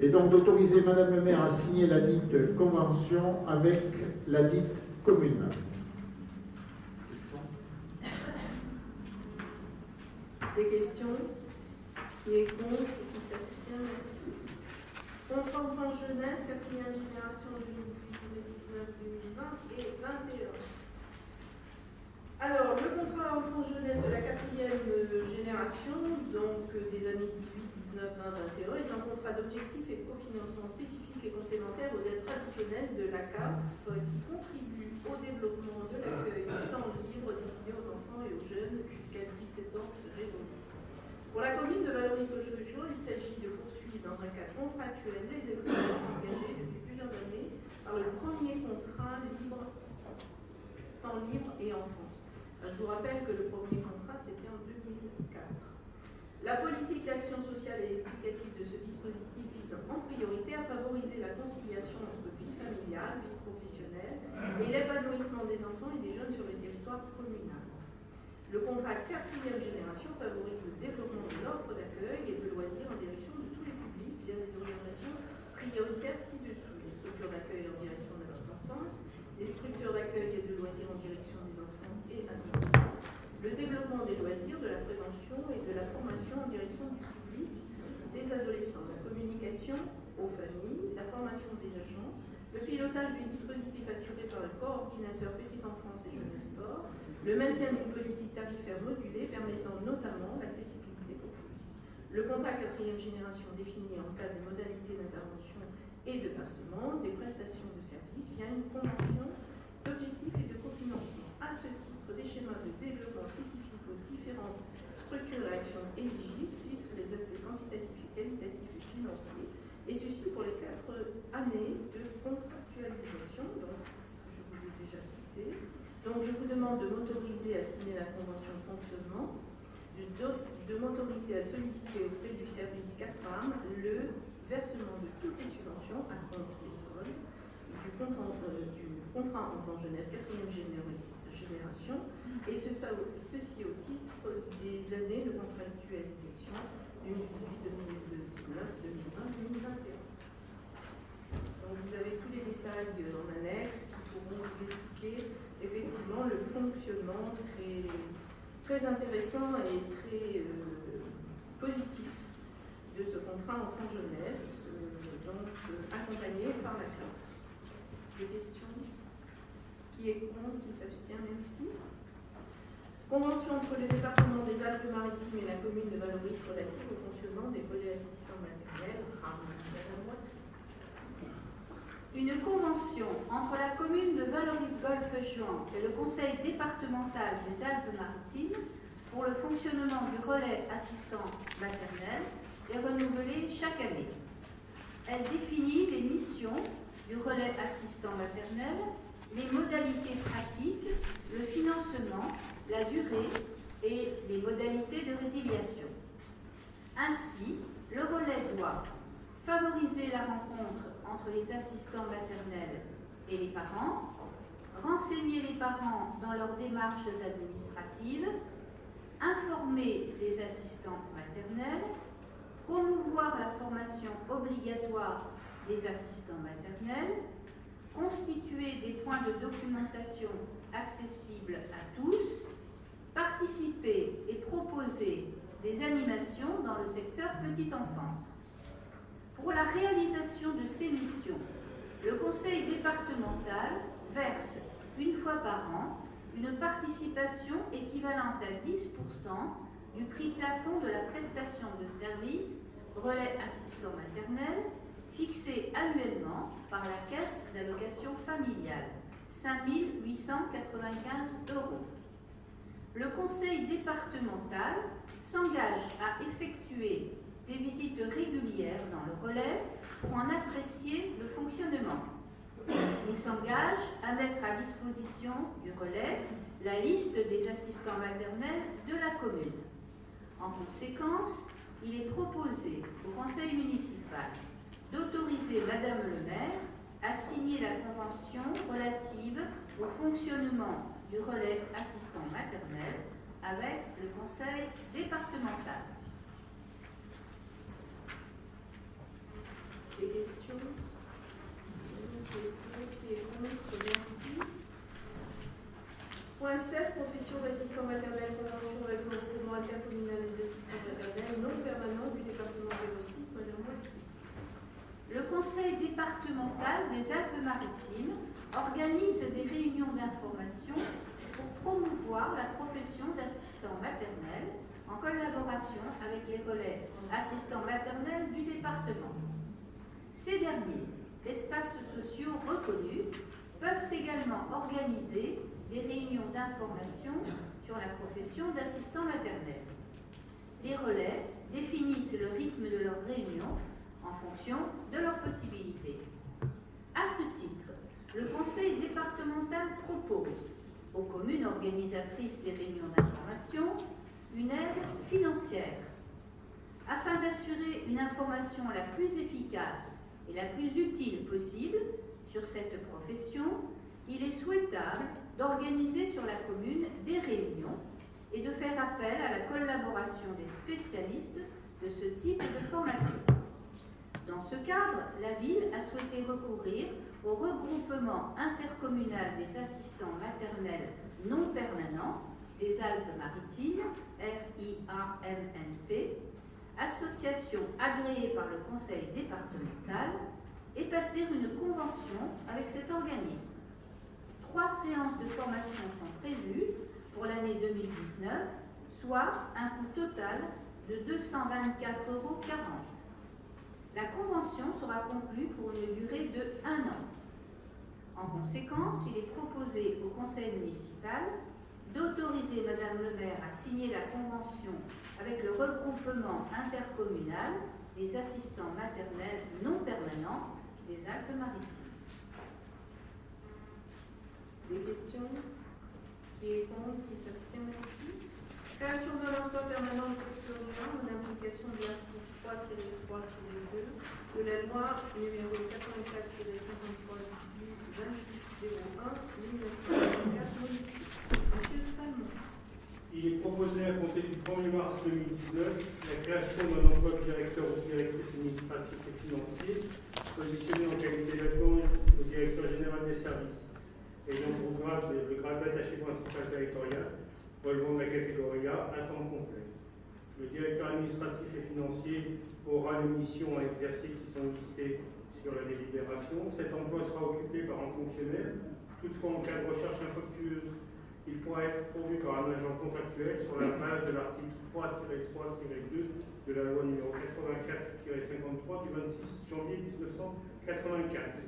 Et donc d'autoriser Madame le maire à signer la dite convention avec la dite commune. Des questions Qui est contre Qui s'abstient Merci. Contrat enfant jeunesse, quatrième génération 2018, 2019, 2020 et 21. Alors, le contrat enfant jeunesse de la quatrième génération, donc des années 18, 19, 20, 21, est un contrat d'objectif et de cofinancement spécifique et complémentaire aux aides traditionnelles de la CAF qui contribue au développement de l'accueil du temps libre destiné aux enfants et aux jeunes jusqu'à 17 ans pour la commune de Valoris-Gauche-Jour, il s'agit de poursuivre dans un cadre contractuel les efforts engagés depuis plusieurs années par le premier contrat libre, temps libre et enfance. Je vous rappelle que le premier contrat, c'était en 2004. La politique d'action sociale et éducative de ce dispositif vise en priorité à favoriser la conciliation entre vie familiale, vie professionnelle et l'épanouissement des enfants et des jeunes sur le. Le contrat quatrième génération favorise le développement de l'offre d'accueil et de loisirs en direction de tous les publics via des orientations prioritaires ci-dessous. Les structures d'accueil en direction de la petite les structures d'accueil et de loisirs en direction des enfants et adolescents, le développement des loisirs, de la prévention et de la formation en direction du public des adolescents, la communication aux familles, la formation des agents, le pilotage du dispositif assuré par le coordinateur petite enfance et jeunesse sport, le maintien d'une politique tarifaire modulée permettant notamment l'accessibilité pour tous. Le contrat quatrième génération définit en cas de modalités d'intervention et de versement des prestations de services via une convention d'objectifs et de cofinancement. À ce titre, des schémas de développement spécifiques aux différentes structures d'actions éligibles fixent les aspects quantitatifs et qualitatifs et financiers, et ceci pour les quatre années de contractualisation, donc je vous ai déjà cité, donc je vous demande de m'autoriser à signer la convention de fonctionnement, de, m'autoriser à solliciter auprès du service CAFAM le versement de toutes les subventions à compte des soldes du, euh, contrat enfant jeunesse 4e génération et ce, ceci au titre des années de contractualisation 2018, 2019, 2020, 2021. Donc vous avez tous les détails en annexe qui pourront vous expliquer effectivement le fonctionnement très, intéressant et très euh, positif de ce contrat enfant-jeunesse, euh, donc euh, accompagné par la classe. Des questions Qui est contre Qui s'abstient Merci. Convention entre le département des Alpes-Maritimes et la commune de Valoris relative au fonctionnement des volets assistants maternels, une convention entre la commune de Valoris-Golfe-Juan et le conseil départemental des Alpes-Maritimes pour le fonctionnement du relais assistant maternel est renouvelée chaque année. Elle définit les missions du relais assistant maternel, les modalités pratiques, le financement, la durée et les modalités de résiliation. Ainsi, le relais doit favoriser la rencontre entre les assistants maternels et les parents, renseigner les parents dans leurs démarches administratives, informer les assistants maternels, promouvoir la formation obligatoire des assistants maternels, constituer des points de documentation accessibles à tous, participer et proposer des animations dans le secteur petite enfance. Pour la réalisation de ces missions, le conseil départemental verse une fois par an une participation équivalente à 10% du prix plafond de la prestation de service relais assistant maternel fixé annuellement par la Caisse d'allocation familiale, 5 895 euros. Le conseil départemental s'engage à effectuer des visites régulières dans le relais pour en apprécier le fonctionnement. Il s'engage à mettre à disposition du relais la liste des assistants maternels de la commune. En conséquence, il est proposé au conseil municipal d'autoriser Madame le maire à signer la convention relative au fonctionnement du relais assistant maternel avec le conseil départemental. Questions Merci. Point 7, profession d'assistant maternel, convention avec le regroupement intercommunal des assistants maternels non permanent du département 06, Madame. Le conseil départemental des Alpes-Maritimes organise des réunions d'information pour promouvoir la profession d'assistant maternel en collaboration avec les relais assistants maternels du département. Ces derniers, espaces sociaux reconnus, peuvent également organiser des réunions d'information sur la profession d'assistant maternel. Les relais définissent le rythme de leurs réunions en fonction de leurs possibilités. À ce titre, le conseil départemental propose aux communes organisatrices des réunions d'information une aide financière afin d'assurer une information la plus efficace et la plus utile possible sur cette profession, il est souhaitable d'organiser sur la commune des réunions et de faire appel à la collaboration des spécialistes de ce type de formation. Dans ce cadre, la ville a souhaité recourir au regroupement intercommunal des assistants maternels non permanents des Alpes-Maritimes, RIAMNP, association agréée par le conseil départemental, et passer une convention avec cet organisme. Trois séances de formation sont prévues pour l'année 2019, soit un coût total de 224,40 euros. La convention sera conclue pour une durée de un an. En conséquence, il est proposé au conseil municipal d'autoriser Madame le maire à signer la convention avec le regroupement intercommunal des assistants maternels non permanents des Alpes-Maritimes. Des questions Qui est contre Qui s'abstient Merci. Création d'un emploi permanent surveillant en application de l'article 3-3-2 de la loi numéro 84-53 du 26-01 1954 Monsieur Salmon. Il est proposé à compter du 1er mars 2019 la création d'un emploi de directeur ou directrice administrative et financier positionné en qualité d'adjoint au directeur général des services ayant pour grade le grade d'attaché principal territorial relevant de la catégorie A à temps complet. Le directeur administratif et financier aura les missions à exercer qui sont listées sur la délibération. Cet emploi sera occupé par un fonctionnaire. Toutefois, en cas de recherche infructueuse il pourra être pourvu par un agent contractuel sur la base de l'article 3-3-2 de la loi numéro 84-53 du 26 janvier 1984.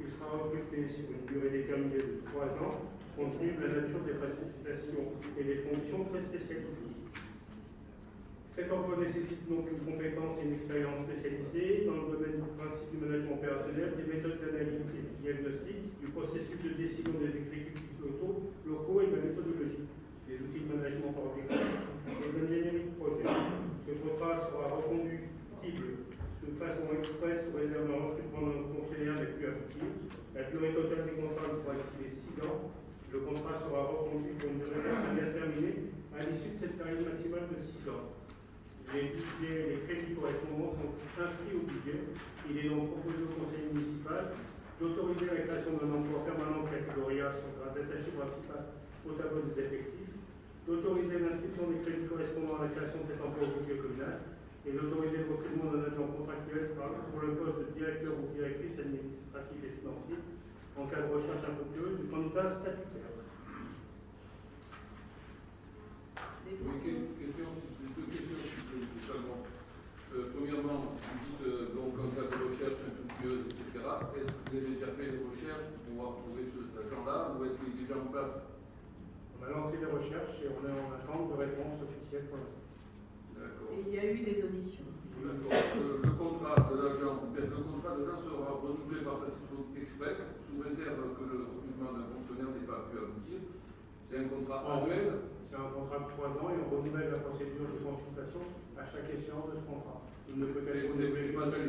Il sera recruté sur une durée déterminée de 3 ans, compte tenu de la nature des prestations et des fonctions très spécialisées. Cet emploi nécessite donc une compétence et une expérience spécialisée dans le domaine du principe du management opérationnel, des méthodes d'analyse et de diagnostic, du processus de décision des exécutifs locaux, et la méthodologie, des outils de management par objectif et de l'ingénierie de projet. Ce contrat sera reconductible de façon express sous réserve d'un recrutement d'un fonctionnaire des plus appliqués. La durée totale des contrats pourra excéder 6 ans. Le contrat sera reconduit pour une durée indéterminée à l'issue de cette période maximale de 6 ans. Les budgets, les crédits correspondants sont inscrits au budget. Il est donc proposé au conseil municipal d'autoriser la création d'un emploi permanent de catégorie A sur un détaché principal au tableau des effectifs, d'autoriser l'inscription des crédits correspondant à la création de cet emploi au budget communal et d'autoriser le recrutement d'un agent contractuel pour le poste de directeur ou directrice administratif et financier en cas de recherche infructueuse du candidat statutaire. Euh, premièrement, vous euh, donc en cas de recherche infructueuse, est-ce que vous avez déjà fait des recherches pour pouvoir trouver ce patient-là ou est-ce qu'il est déjà en place On a lancé des recherches et on est en attente de réponses officielles pour l'instant. D'accord. Il y a eu des auditions. Le, contrat de l'agent, le contrat sera renouvelé par Pacific Express sous réserve que le recrutement d'un fonctionnaire n'ait pas pu aboutir. C'est un contrat ah, annuel C'est un contrat de 3 ans et on renouvelle la procédure de consultation à chaque échéance de ce contrat. Il ne peut pas une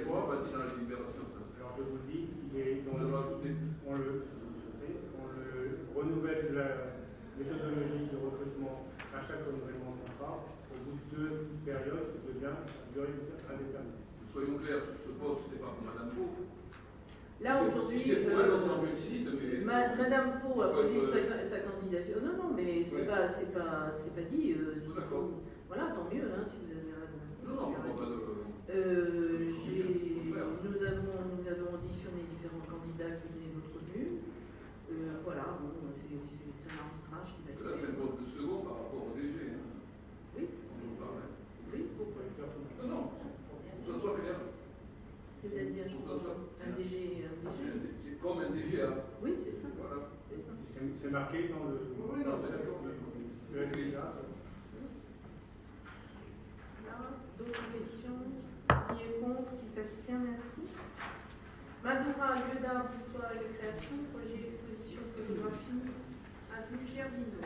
fois. pas dit dans la libération alors je vous le dis, il est On le on le, si vous le souhaitez, on le renouvelle la méthodologie de recrutement à chaque renouvellement de contrat. Au bout de deux périodes, il devient à durée indéterminée. Soyons clairs, sur ce poste, c'est pas pour Madame Pau. Là, aujourd'hui, euh, elle, on s'en félicite, mais. Ma- Madame Pau a posé ouais. sa, sa candidature. Non, non, mais c'est Ouais. pas, c'est pas, c'est pas dit. euh, si D'accord. vous- Voilà, tant mieux, hein, si vous avez raison. Non, non, pas de. Euh, j'ai- nous, avons, nous avons auditionné différents candidats qui venaient d'autres communes. Euh, voilà, bon, c'est c'est un arbitrage qui va être Là, c'est fait. un poste de second par rapport au DG. hein. Oui. On en parle. Oui, pourquoi Non, non, pour que ça soit clair. C'est-à-dire, je soit- Un DG, un DG. C'est comme un DGA. Oui, c'est ça. Voilà. C'est ça. C'est c'est marqué dans le. Oui, non, mais d'accord. Le. Là, D'autres questions? Qui est contre? S'abstient Merci. Madoura, lieu d'art, d'histoire et de création, projet exposition photographie, avenue Gervino.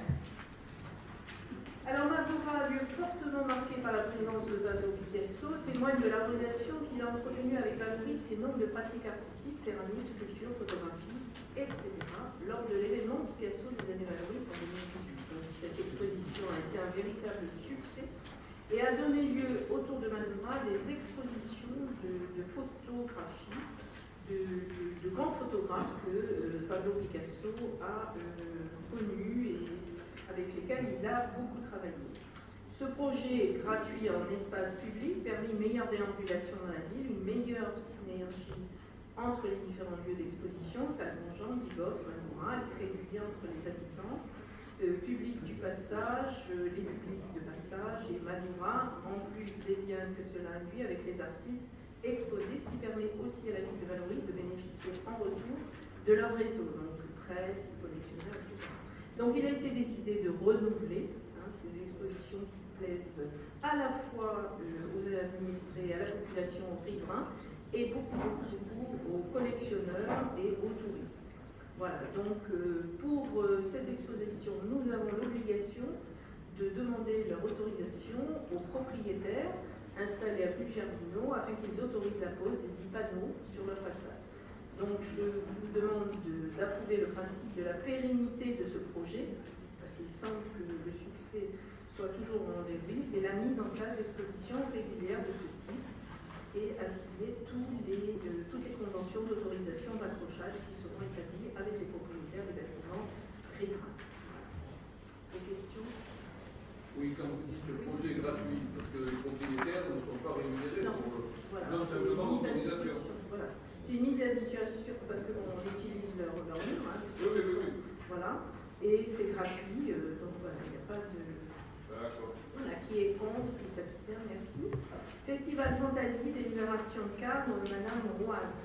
Alors Madoura, lieu fortement marqué par la présence de Pablo Picasso, témoigne de la relation qu'il a entretenue avec Valoris et nombre de pratiques artistiques, céramique, sculpture, photographie, etc. lors de l'événement Picasso des années Valoris en 2018. Donc, cette exposition a été un véritable succès et a donné lieu autour de Madoura des expositions de, de photographie de, grands photographes que euh, Pablo Picasso a euh, connus et avec lesquels il a beaucoup travaillé. Ce projet gratuit en espace public permet une meilleure déambulation dans la ville, une meilleure synergie entre les différents lieux d'exposition, Salon-Jean, Dibox, Madoura, elle crée du lien entre les habitants, euh, public du passage, euh, les publics de passage et Madoura, en plus des liens que cela induit avec les artistes exposés, ce qui permet aussi à la ville de Valoris de bénéficier en retour de leur réseau, donc presse, collectionneurs, etc. Donc il a été décidé de renouveler hein, ces expositions qui plaisent à la fois euh, aux administrés, à la population, aux riverains, et beaucoup, beaucoup, aux collectionneurs et aux touristes. Voilà, donc euh, pour euh, cette exposition, nous avons l'obligation de demander leur autorisation aux propriétaires installés à Pugervino afin qu'ils autorisent la pose des 10 panneaux sur leur façade. Donc je vous demande de- d'approuver le principe de la pérennité de ce projet, parce qu'il semble que le succès soit toujours au rendez-vous, et la mise en place d'expositions régulières de ce type, et à signer euh, toutes les conventions d'autorisation d'accrochage qui seront établies avec les propriétaires des bâtiments riverains. Des questions? Oui, quand vous dites le projet est gratuit, parce que les propriétaires ne sont pas rémunérés Non. pour le. Voilà, Non, c'est simplement une mise à autorisation. disposition. Voilà. C'est une mise à disposition parce qu'on utilise leur, leur mur, hein, Oui, oui, oui, voilà, et c'est gratuit, euh, donc voilà, il n'y a pas de... D'accord. Voilà, qui est contre, qui s'abstient, merci. Festival Fantasy, délibération de cadre, Madame Roise.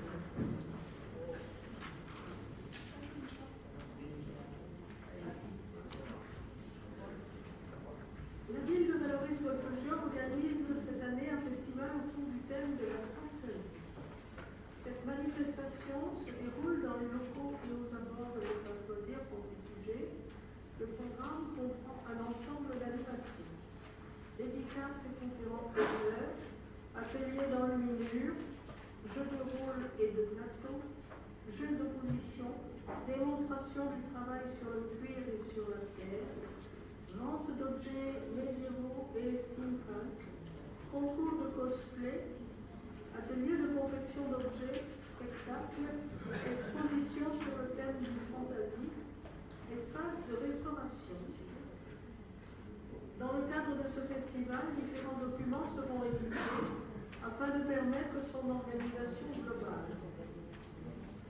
son organisation globale.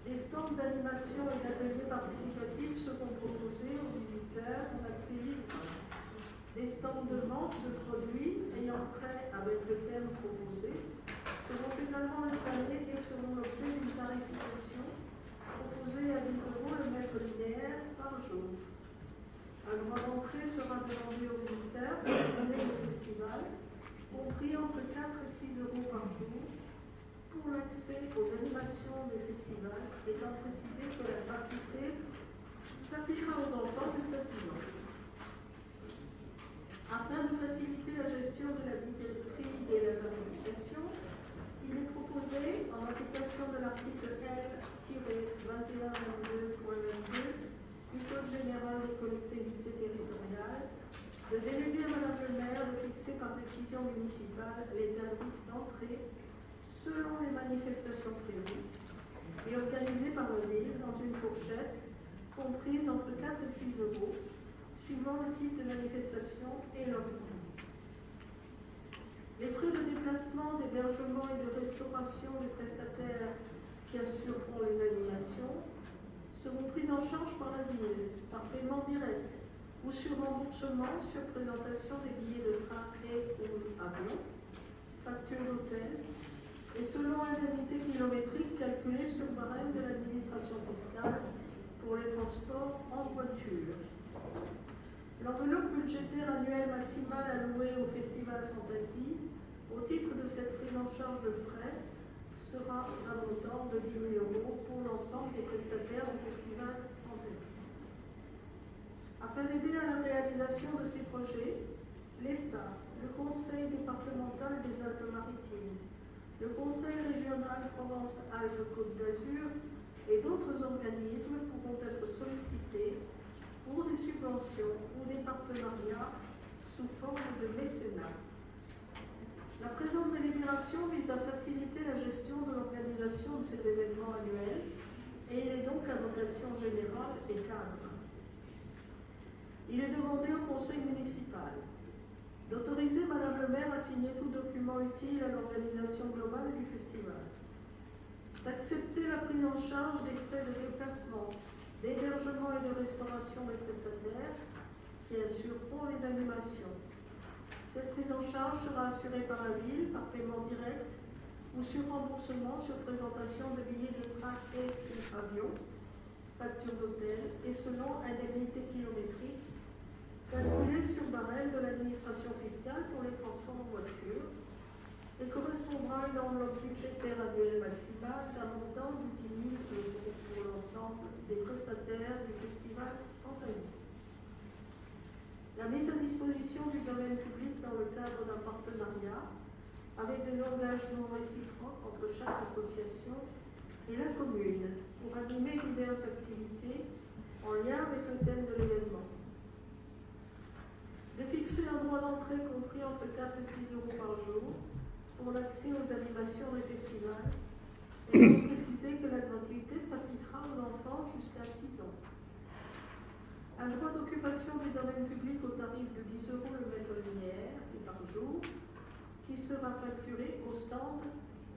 Des stands d'animation et d'ateliers participatifs seront proposés aux visiteurs en accès libre. Des stands de vente de produits ayant trait avec le thème proposé seront également installés et feront l'objet d'une tarification proposée à 10 euros le mètre linéaire par jour. Un droit d'entrée sera demandé aux visiteurs pour le festival, compris entre 4 et 6 euros par jour, pour l'accès aux animations des festivals, étant précisé que la gratuité s'appliquera aux enfants jusqu'à 6 ans. Afin de faciliter la gestion de la billetterie et la tarification, il est proposé, en application de l'article L-2122.22 du Code général des collectivités territoriales, de déléguer à Madame le maire de fixer par décision municipale les tarifs d'entrée selon les manifestations prévues et organisées par la ville dans une fourchette comprise entre 4 et 6 euros, suivant le type de manifestation et leur coût. Les frais de déplacement, d'hébergement et de restauration des prestataires qui assureront les animations seront pris en charge par la ville, par paiement direct ou sur remboursement sur présentation des billets de train et ou avion, facture d'hôtel, et selon indemnité kilométrique calculée sur barème de l'administration fiscale pour les transports en voiture. L'enveloppe budgétaire annuelle maximale allouée au Festival Fantasy au titre de cette prise en charge de frais sera un montant de 10 000 euros pour l'ensemble des prestataires du Festival Fantasy. Afin d'aider à la réalisation de ces projets, l'État, le Conseil départemental des Alpes-Maritimes, le Conseil régional Provence-Alpes-Côte d'Azur et d'autres organismes pourront être sollicités pour des subventions ou des partenariats sous forme de mécénat. La présente délibération vise à faciliter la gestion de l'organisation de ces événements annuels et il est donc à vocation générale et cadre. Il est demandé au conseil municipal d'autoriser Madame le maire à signer tout document utile à l'organisation globale du festival, d'accepter la prise en charge des frais de déplacement, d'hébergement et de restauration des prestataires qui assureront les animations. Cette prise en charge sera assurée par la ville par paiement direct ou sur remboursement sur présentation de billets de train et avion, facture d'hôtel et selon indemnité kilométrique calculé sur barème de l'administration fiscale pour les transports en voiture et correspondra à une enveloppe budgétaire annuelle maximale d'un montant de 10 000 euros pour l'ensemble des prestataires du festival Fantasie. La mise à disposition du domaine public dans le cadre d'un partenariat avec des engagements réciproques entre chaque association et la commune pour animer diverses activités en lien avec le thème de l'événement fixer un droit d'entrée compris entre 4 et 6 euros par jour pour l'accès aux animations des festivals et préciser que la gratuité s'appliquera aux enfants jusqu'à 6 ans. Un droit d'occupation du domaine public au tarif de 10 euros le mètre linéaire et par jour qui sera facturé au stand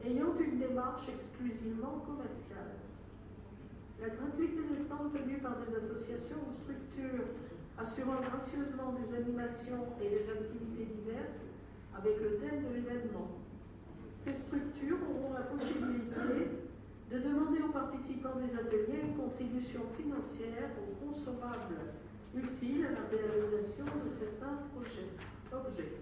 ayant une démarche exclusivement commerciale. La gratuité des stands tenus par des associations ou structures assurant gracieusement des animations et des activités diverses avec le thème de l'événement. Ces structures auront la possibilité de demander aux participants des ateliers une contribution financière aux consommables utiles à la réalisation de certains projets, objets.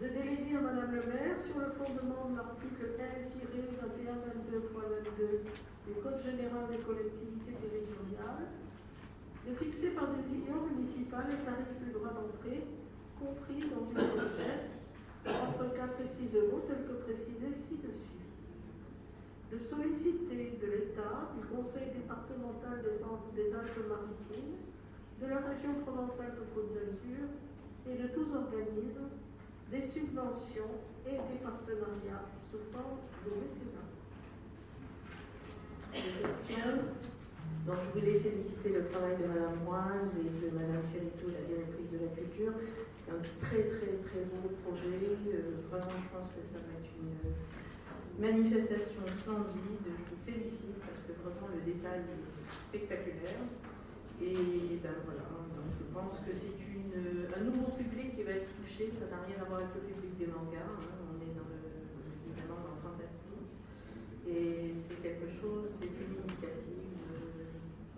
De déléguer à Madame le maire, sur le fondement de l'article L-2122.22 du Code général des collectivités territoriales, de fixer par décision municipale les tarifs du droit d'entrée compris dans une fourchette entre 4 et 6 euros tel que précisé ci-dessus. De solliciter de l'État, du Conseil départemental des, Alpes-Maritimes, de la région Provence-Alpes-Côte d'Azur et de tous organismes des subventions et des partenariats sous forme de mécénat. Donc je voulais féliciter le travail de Madame Moise et de Madame Serito, la directrice de la culture. C'est un très très très beau projet. Euh, vraiment, je pense que ça va être une manifestation splendide. Je vous félicite parce que vraiment le détail est spectaculaire. Et ben voilà, je pense que c'est un nouveau public qui va être touché. Ça n'a rien à voir avec le public des mangas. Hein. On est dans le, évidemment dans le fantastique. Et c'est quelque chose, c'est une initiative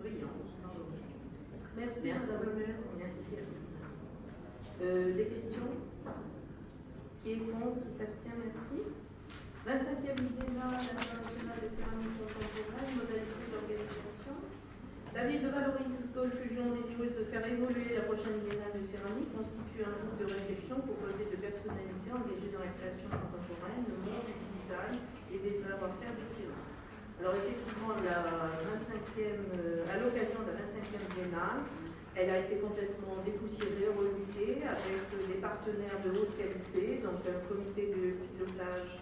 Merci, Merci. Madame le maire. Merci. Euh, des questions Qui est contre Qui s'abstient Merci. 25e Biennale internationale de céramique contemporaine, modalité d'organisation. La ville de Valoris Golfe-Juan, désireuse de faire évoluer la prochaine Biennale de céramique, constitue un groupe de réflexion composé de personnalités engagées dans la création contemporaine, le monde du design et des savoir-faire d'excellence. Alors effectivement, la 25e, euh, à l'occasion de la 25e Biennale, elle a été complètement dépoussiérée, reloutée, avec des partenaires de haute qualité, donc un comité de pilotage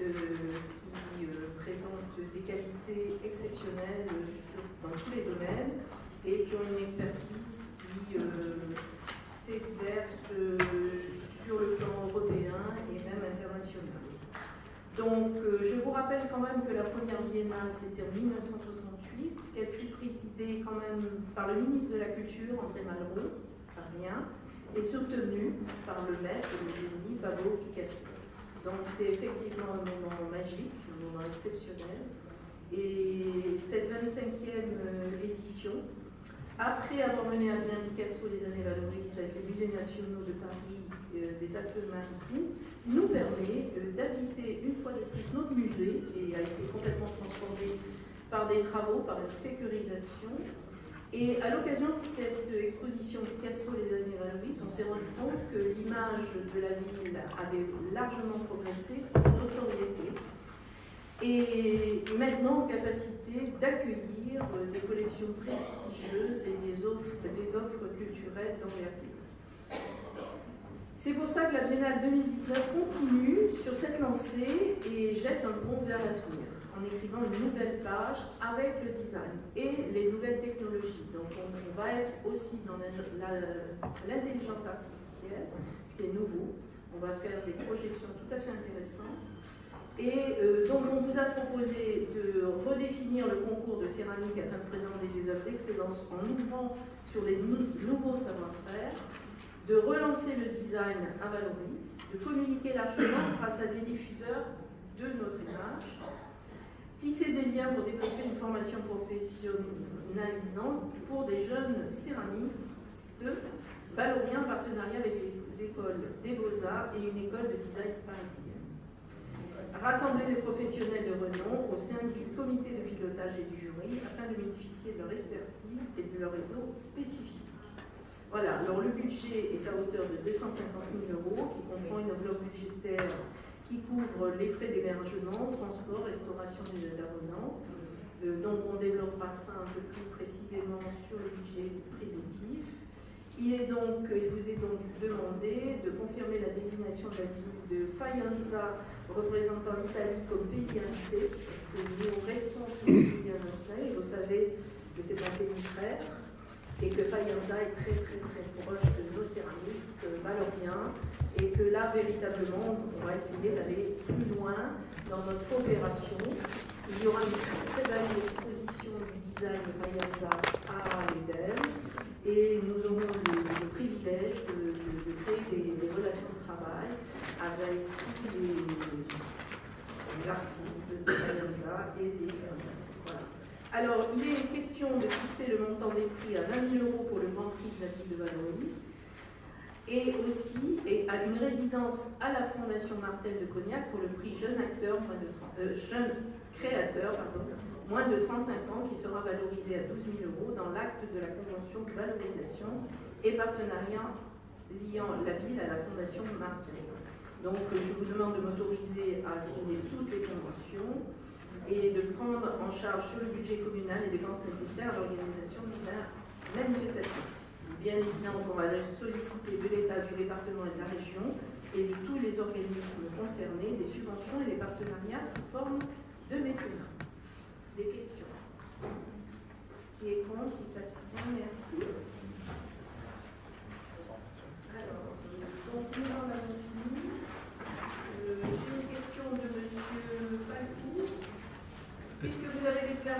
euh, qui euh, présente des qualités exceptionnelles dans tous les domaines et qui ont une expertise qui s'exerce sur le plan européen et même international. Donc, euh, je vous rappelle quand même que la première biennale, c'était en 1968, qu'elle fut présidée quand même par le ministre de la Culture, André Malraux, par rien, et soutenue par le maître de génie, Pablo Picasso. Donc, c'est effectivement un moment magique, un moment exceptionnel. Et cette 25e euh, édition, après avoir mené à bien Picasso les années valorises avec les musées nationaux de Paris euh, des Alpes-Maritimes, nous permet euh, d'habiter une fois de plus notre musée, qui a été complètement transformé par des travaux, par une sécurisation. Et à l'occasion de cette exposition Picasso les années valorises, on s'est rendu compte que l'image de la ville avait largement progressé en notoriété et maintenant en capacité d'accueillir euh, des collections prestigieuses et des offres, des offres culturelles d'envergure. C'est pour ça que la Biennale 2019 continue sur cette lancée et jette un pont vers l'avenir en écrivant une nouvelle page avec le design et les nouvelles technologies. Donc on, va être aussi dans l'intelligence artificielle, ce qui est nouveau. On va faire des projections tout à fait intéressantes. Et euh, donc, on vous a proposé de redéfinir le concours de céramique afin de présenter des œuvres d'excellence en ouvrant sur les nou- nouveaux savoir-faire, de relancer le design à Valoris, de communiquer largement grâce à des diffuseurs de notre image, tisser des liens pour développer une formation professionnalisante pour des jeunes céramistes valoriens en partenariat avec les écoles des beaux-arts et une école de design parisienne rassembler les professionnels de renom au sein du comité de pilotage et du jury afin de bénéficier de leur expertise et de leur réseau spécifique. Voilà, alors le budget est à hauteur de 250 000 euros qui comprend une enveloppe budgétaire qui couvre les frais d'hébergement, transport, restauration des intervenants. Euh, donc on développera ça un peu plus précisément sur le budget préventif. Il, est donc, il vous est donc demandé de confirmer la désignation de la ville de Faenza représentant l'Italie comme pays invité, parce que nous restons sur le pays invité, et vous savez que c'est un pays frère, et que Faenza est très très très proche de nos céramistes valoriens, et que là véritablement on va essayer d'aller plus loin dans notre coopération. Il y aura une très, belle exposition du design de Faenza à l'EDEM, et nous aurons le, privilège de, créer des, relations de travail avec tous les, artistes de Faenza et les céramistes. Alors, il est question de fixer le montant des prix à 20 000 euros pour le Grand Prix de la ville de Valoris et aussi à une résidence à la Fondation Martel de Cognac pour le prix jeune acteur, moins de 30 euh, jeune créateur, moins de 35 ans, qui sera valorisé à 12 000 euros dans l'acte de la convention de valorisation et partenariat liant la ville à la Fondation Martel. Donc, je vous demande de m'autoriser à signer toutes les conventions et de prendre en charge sur le budget communal les dépenses nécessaires à l'organisation de la manifestation. Bien évidemment, on va solliciter de l'État, du département et de la région et de tous les organismes concernés des subventions et des partenariats sous forme de mécénat. Des questions? Qui est contre? Qui s'abstient? Merci. Alors, donc nous en avons Je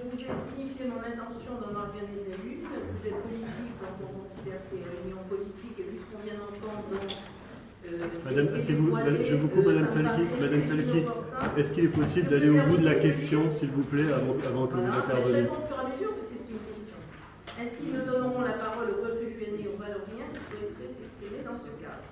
vous ai signifié mon intention d'en organiser une. Vous êtes politique, donc on considère ces réunions politiques, et vu ce qu'on vient d'entendre, euh, Madame, je vous coupe, euh, Madame Salki. Madame Salki, est-ce qu'il est possible d'aller au bout de la question, s'il vous plaît, avant, que vous interveniez Je au fur et à mesure, parce que c'est une question. Ainsi, nous donnerons la parole au golfe juané et au Valorien qui souhaiteraient s'exprimer dans ce cadre.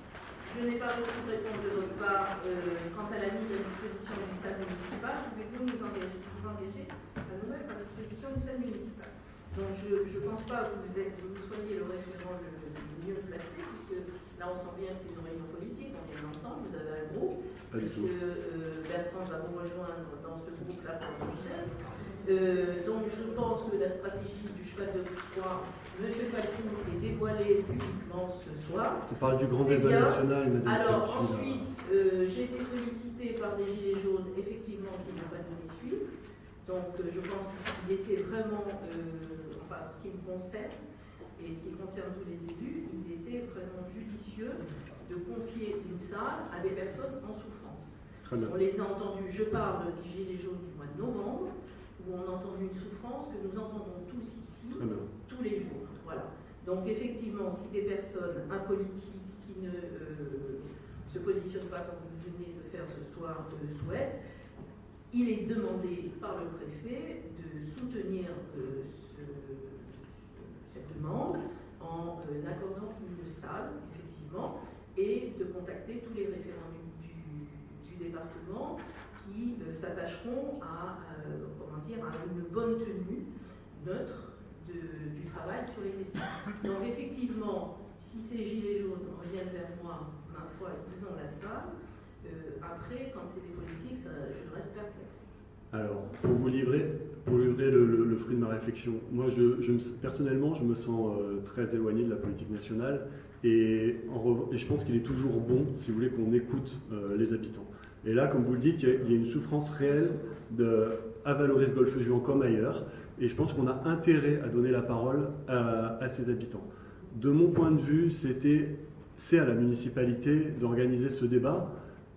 Je n'ai pas reçu de réponse de votre part euh, quant à la mise à disposition d'une salle municipale. Pouvez-vous nous engager, vous engager à nous mettre à disposition d'une salle municipale? Donc je ne pense pas que vous, êtes, vous soyez le référent le, le mieux placé, puisque là on sent bien que c'est une réunion politique, on vient d'entendre, vous avez un groupe, du puisque euh, Bertrand va vous rejoindre dans ce groupe-là pour le prochain. Euh, donc je pense que la stratégie du cheval de Troie, M. Falcou est dévoilée publiquement ce soir. On parle du grand débat bien. national, madame Alors ensuite, euh, j'ai été sollicitée par des gilets jaunes, effectivement, qui n'ont pas donné suite. Donc euh, je pense qu'il était vraiment, enfin ce qui me concerne, et ce qui concerne tous les élus, il était vraiment judicieux de confier une salle à des personnes en souffrance. On les a entendus, je parle des gilets jaunes du mois de novembre, où on a entendu une souffrance que nous entendons tous ici tous les jours. Voilà. Donc effectivement, si des personnes apolitiques qui ne euh, se positionnent pas comme vous venez de faire ce soir le souhaitent, il est demandé par le préfet de soutenir euh, ce- ce- cette demande en euh, accordant une salle, effectivement, et de contacter tous les référents du, du- du département qui euh, s'attacheront à, euh, comment dire, à une bonne tenue neutre du travail sur les questions. Donc effectivement, si ces gilets jaunes reviennent vers moi, ma foi, ils ont la salle. Euh, après, quand c'est des politiques, je reste perplexe. Alors, pour vous livrer, le, fruit de ma réflexion, moi, je, je me- personnellement, je me sens euh, très éloigné de la politique nationale et, je pense qu'il est toujours bon, si vous voulez, qu'on écoute euh, les habitants. Et là, comme vous le dites, il y y a une souffrance réelle de, à Valoris Golfe Juan comme ailleurs et je pense qu'on a intérêt à donner la parole à, à ces habitants. De mon point de vue, c'est à la municipalité d'organiser ce débat.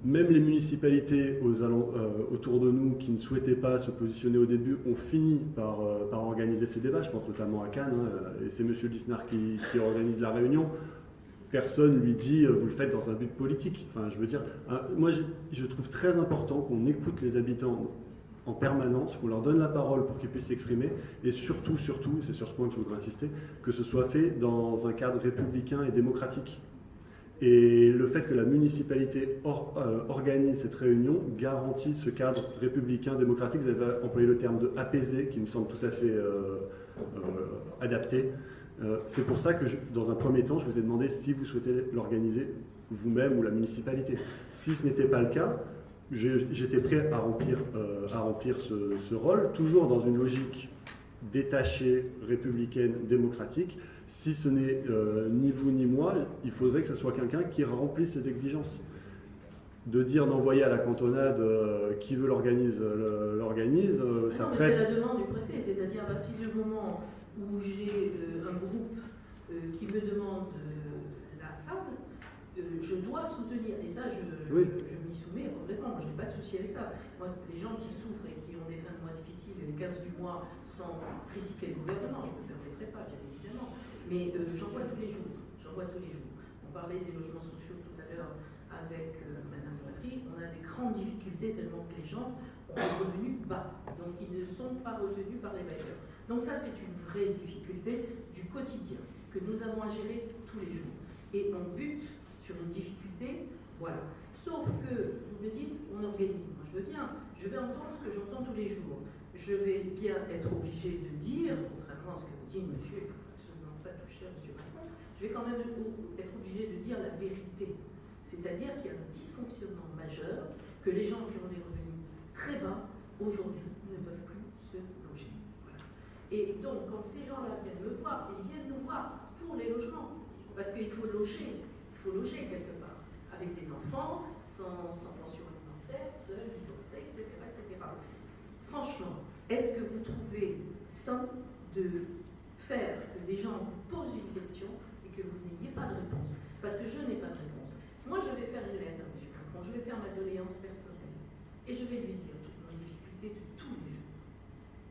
Même les municipalités euh, autour de nous qui ne souhaitaient pas se positionner au début ont fini par, euh, organiser ces débats. Je pense notamment à Cannes, hein, et c'est M. Lisnard qui, qui organise la réunion. Personne lui dit euh, vous le faites dans un but politique. Enfin, je veux dire, hein, moi je trouve très important qu'on écoute les habitants en permanence, qu'on leur donne la parole pour qu'ils puissent s'exprimer, et surtout, surtout, c'est sur ce point que je voudrais insister, que ce soit fait dans un cadre républicain et démocratique. Et le fait que la municipalité euh, organise cette réunion garantit ce cadre républicain démocratique. Vous avez employé le terme de apaisé, qui me semble tout à fait euh, euh, adapté. C'est pour ça que, dans un premier temps, je vous ai demandé si vous souhaitez l'organiser vous-même ou la municipalité. Si ce n'était pas le cas, j'étais prêt à remplir, euh, à remplir ce, ce rôle, toujours dans une logique détachée, républicaine, démocratique. Si ce n'est euh, ni vous ni moi, il faudrait que ce soit quelqu'un qui remplisse ces exigences. De dire d'envoyer à la cantonade euh, qui veut l'organise, l'organise, euh, ça prête. c'est la demande du préfet, c'est-à-dire à partir du moment où j'ai un groupe qui me demande la salle, je dois soutenir. Et ça, je, Oui. je, je m'y soumets complètement. Moi, je n'ai pas de souci avec ça. Moi, les gens qui souffrent et qui ont des fins de mois difficiles, les 15 du mois, sans critiquer le gouvernement, je ne me permettrai pas, bien évidemment. Mais euh, j'en vois tous les jours. J'en vois tous les jours. On parlait des logements sociaux tout à l'heure avec euh, Madame Poitry. On a des grandes difficultés tellement que les gens ont des revenus bas. Donc, ils ne sont pas retenus par les bailleurs. Donc, ça, c'est une vraie difficulté du quotidien que nous avons à gérer tous les jours. Et on bute sur une difficulté, voilà. Sauf que, vous me dites, on organise. Moi, je veux bien. Je vais entendre ce que j'entends tous les jours. Je vais bien être obligé de dire, contrairement à ce que vous dites, monsieur, il ne faut absolument pas toucher à monsieur Macron, je vais quand même être obligé de dire la vérité. C'est-à-dire qu'il y a un dysfonctionnement majeur, que les gens qui ont des revenus très bas, aujourd'hui, ne peuvent plus se loger. Et donc, quand ces gens-là viennent me voir, ils viennent nous voir pour les logements. Parce qu'il faut loger, faut loger quelque part. Avec des enfants, sans, pension alimentaire, seuls, divorcés, etc. Franchement, est-ce que vous trouvez sain de faire que des gens vous posent une question et que vous n'ayez pas de réponse? Parce que je n'ai pas de réponse. Moi, je vais faire une lettre à M. Macron, je vais faire ma doléance personnelle et je vais lui dire toutes mes difficultés de tous les jours.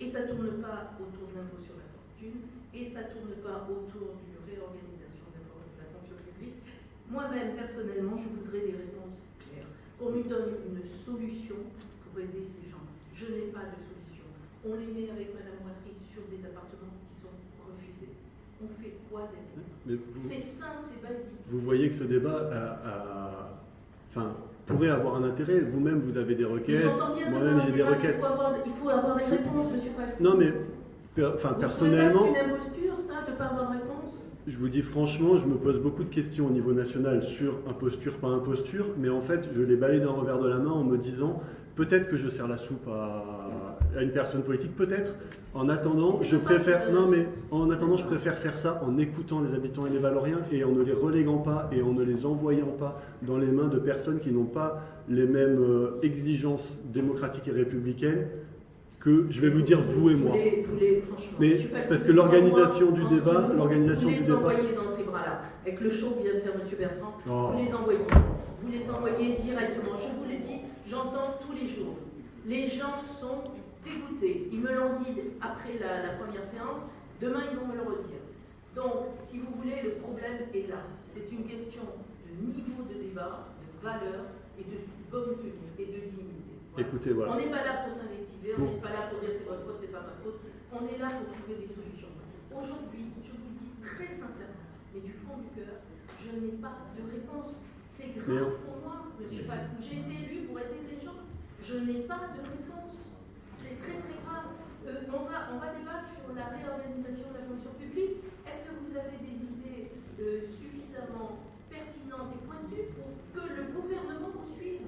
Et ça ne tourne pas autour de l'impôt sur la fortune et ça ne tourne pas autour d'une réorganisation de la for- de la fonction publique. Moi-même, personnellement, je voudrais des réponses claires. Qu'on nous donne une solution pour aider ces gens. Je n'ai pas de solution. On les met avec Madame Moitry sur des appartements qui sont refusés. on fait quoi vous, C'est simple, c'est basique. vous voyez que ce débat a- a- enfin, pourrait avoir un intérêt. Vous-même, vous avez des requêtes. Moi-même, j'ai des requêtes. Il faut avoir, il faut avoir des réponses, monsieur Falcon. Non, mais enfin, personnellement, C'est une imposture, ça, de ne pas avoir de réponse je vous dis franchement, je me pose beaucoup de questions au niveau national sur imposture, pas imposture, mais en fait, je les balaye d'un revers de la main en me disant peut-être que je sers la soupe à, à une personne politique, peut-être. En attendant, C'est je pas préfère grave. non mais en attendant, je préfère faire ça en écoutant les habitants et les Valoriens et en ne les reléguant pas et en ne les envoyant pas dans les mains de personnes qui n'ont pas les mêmes euh, exigences démocratiques et républicaines que je vais vous dire vous et moi. vous voulez, franchement, Mais parce que vous l'organisation du débat- vous l'organisation les du débat- envoyez dans ces bras-là, avec le show que vient de faire monsieur Bertrand, Oh. vous les envoyez. Vous les envoyez directement. Je vous l'ai dit, j'entends tous les jours. Les gens sont dégoûtés. Ils me l'ont dit après la, la première séance. Demain, ils vont me le redire. Donc, si vous voulez, le problème est là. C'est une question de niveau de débat, de valeur et de bonne tenue et de dignité. Voilà. Écoutez, voilà. On n'est pas là pour s'invectiver, on n'est pas là pour dire c'est votre faute, c'est pas ma faute. On est là pour trouver des solutions. Aujourd'hui, je vous le dis très sincèrement, mais du fond du cœur, je n'ai pas de réponse. C'est grave pour moi, monsieur Falcou. J'ai été élu pour aider les gens. Je n'ai pas de réponse. C'est très très grave. Euh, on, va, on va débattre sur la réorganisation de la fonction publique. Est-ce que vous avez des idées euh, suffisamment pertinentes et pointues pour que le gouvernement poursuive?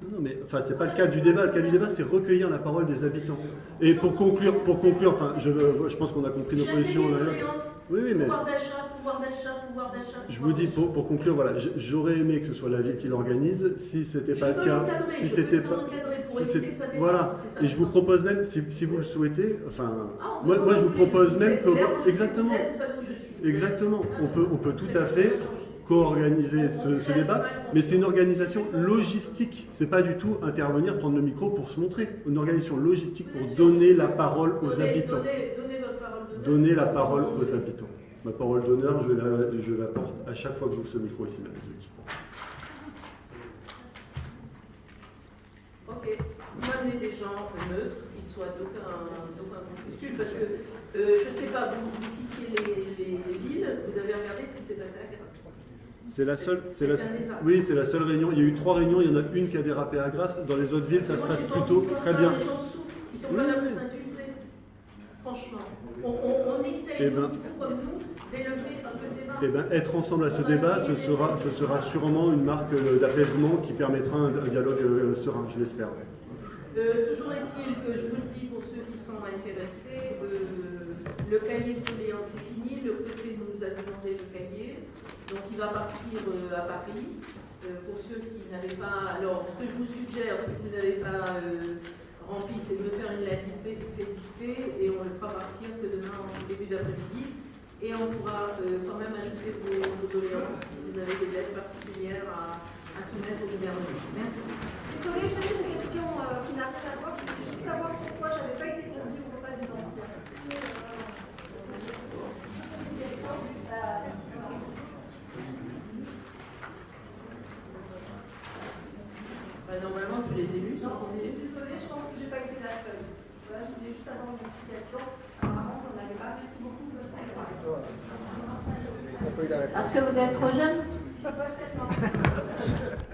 Non, non, mais enfin, c'est pas le cas du débat. Le cas du débat, c'est recueillir la parole des habitants. Et pour conclure, pour conclure, enfin, je, je pense qu'on a compris nos positions. Oui, oui, mais Pouvoir d'achat, pouvoir d'achat, pouvoir d'achat. je vous dis pour, pour conclure, voilà, j'aurais aimé que ce soit la ville qui l'organise. Si c'était pas le cas, si c'était pas, si voilà. Et je vous propose même, si, si vous le souhaitez, enfin, Ah, moi, moi je vous propose même que, exactement, exactement, on peut, on peut tout à fait. Co-organiser ce, débat, mais c'est une organisation logistique. C'est pas du tout intervenir, prendre le micro pour se montrer. Une organisation logistique pour donner la parole aux Donnez- habitants. Donnez, donnez votre parole d'honneur. Donner la parole aux habitants. Ma parole d'honneur, je la, je la porte à chaque fois que j'ouvre ce micro ici. Ok, vous m'amenez des gens neutres, qui soient d'aucun groupuscule, parce que, euh, je ne sais pas, vous, vous citiez les, les- les villes, vous avez regardé ce qui s'est passé à. C'est la seule, c'est la, oui, c'est la seule réunion. Il y a eu trois réunions, il y en a une qui a dérapé à Grasse. Dans les autres villes, ça se passe plutôt très ça, bien. Les gens souffrent, ils sont Oui, pas là pour s'insulter. Franchement, on, on, on essaye, Eh nous, ben- vous comme nous, d'élever un peu le débat. Eh ben, être ensemble à ce On débat, ce sera, ce sera sûrement une marque euh, d'apaisement qui permettra un, un dialogue euh, serein, je l'espère. Euh, toujours est-il que je vous le dis pour ceux qui sont intéressés, euh, le cahier de doléances est fini, le préfet nous a demandé le cahier, donc il va partir euh, à Paris. Euh, pour ceux qui n'avaient pas, alors ce que je vous suggère, si vous n'avez pas euh, rempli, c'est de me faire une lettre vite fait, vite fait, vite fait, et on le fera partir que demain début d'après-midi, et on pourra quand même ajouter vos, doléances si vous avez des lettres particulières à, soumettre au gouvernement. Merci. Désolée, une question qui n'a rien à voir. Je voulais juste savoir pourquoi j'avais pas été conduite au repas des anciens. Une question, euh, Bah, normalement, tous les élus sont Non, je suis désolée, je pense que j'ai pas été la seule. Voilà, je voulais juste avoir une explication. Apparemment, ça n'allait pas. Merci beaucoup de votre travail. Parce que vous êtes trop jeune Peut-être non.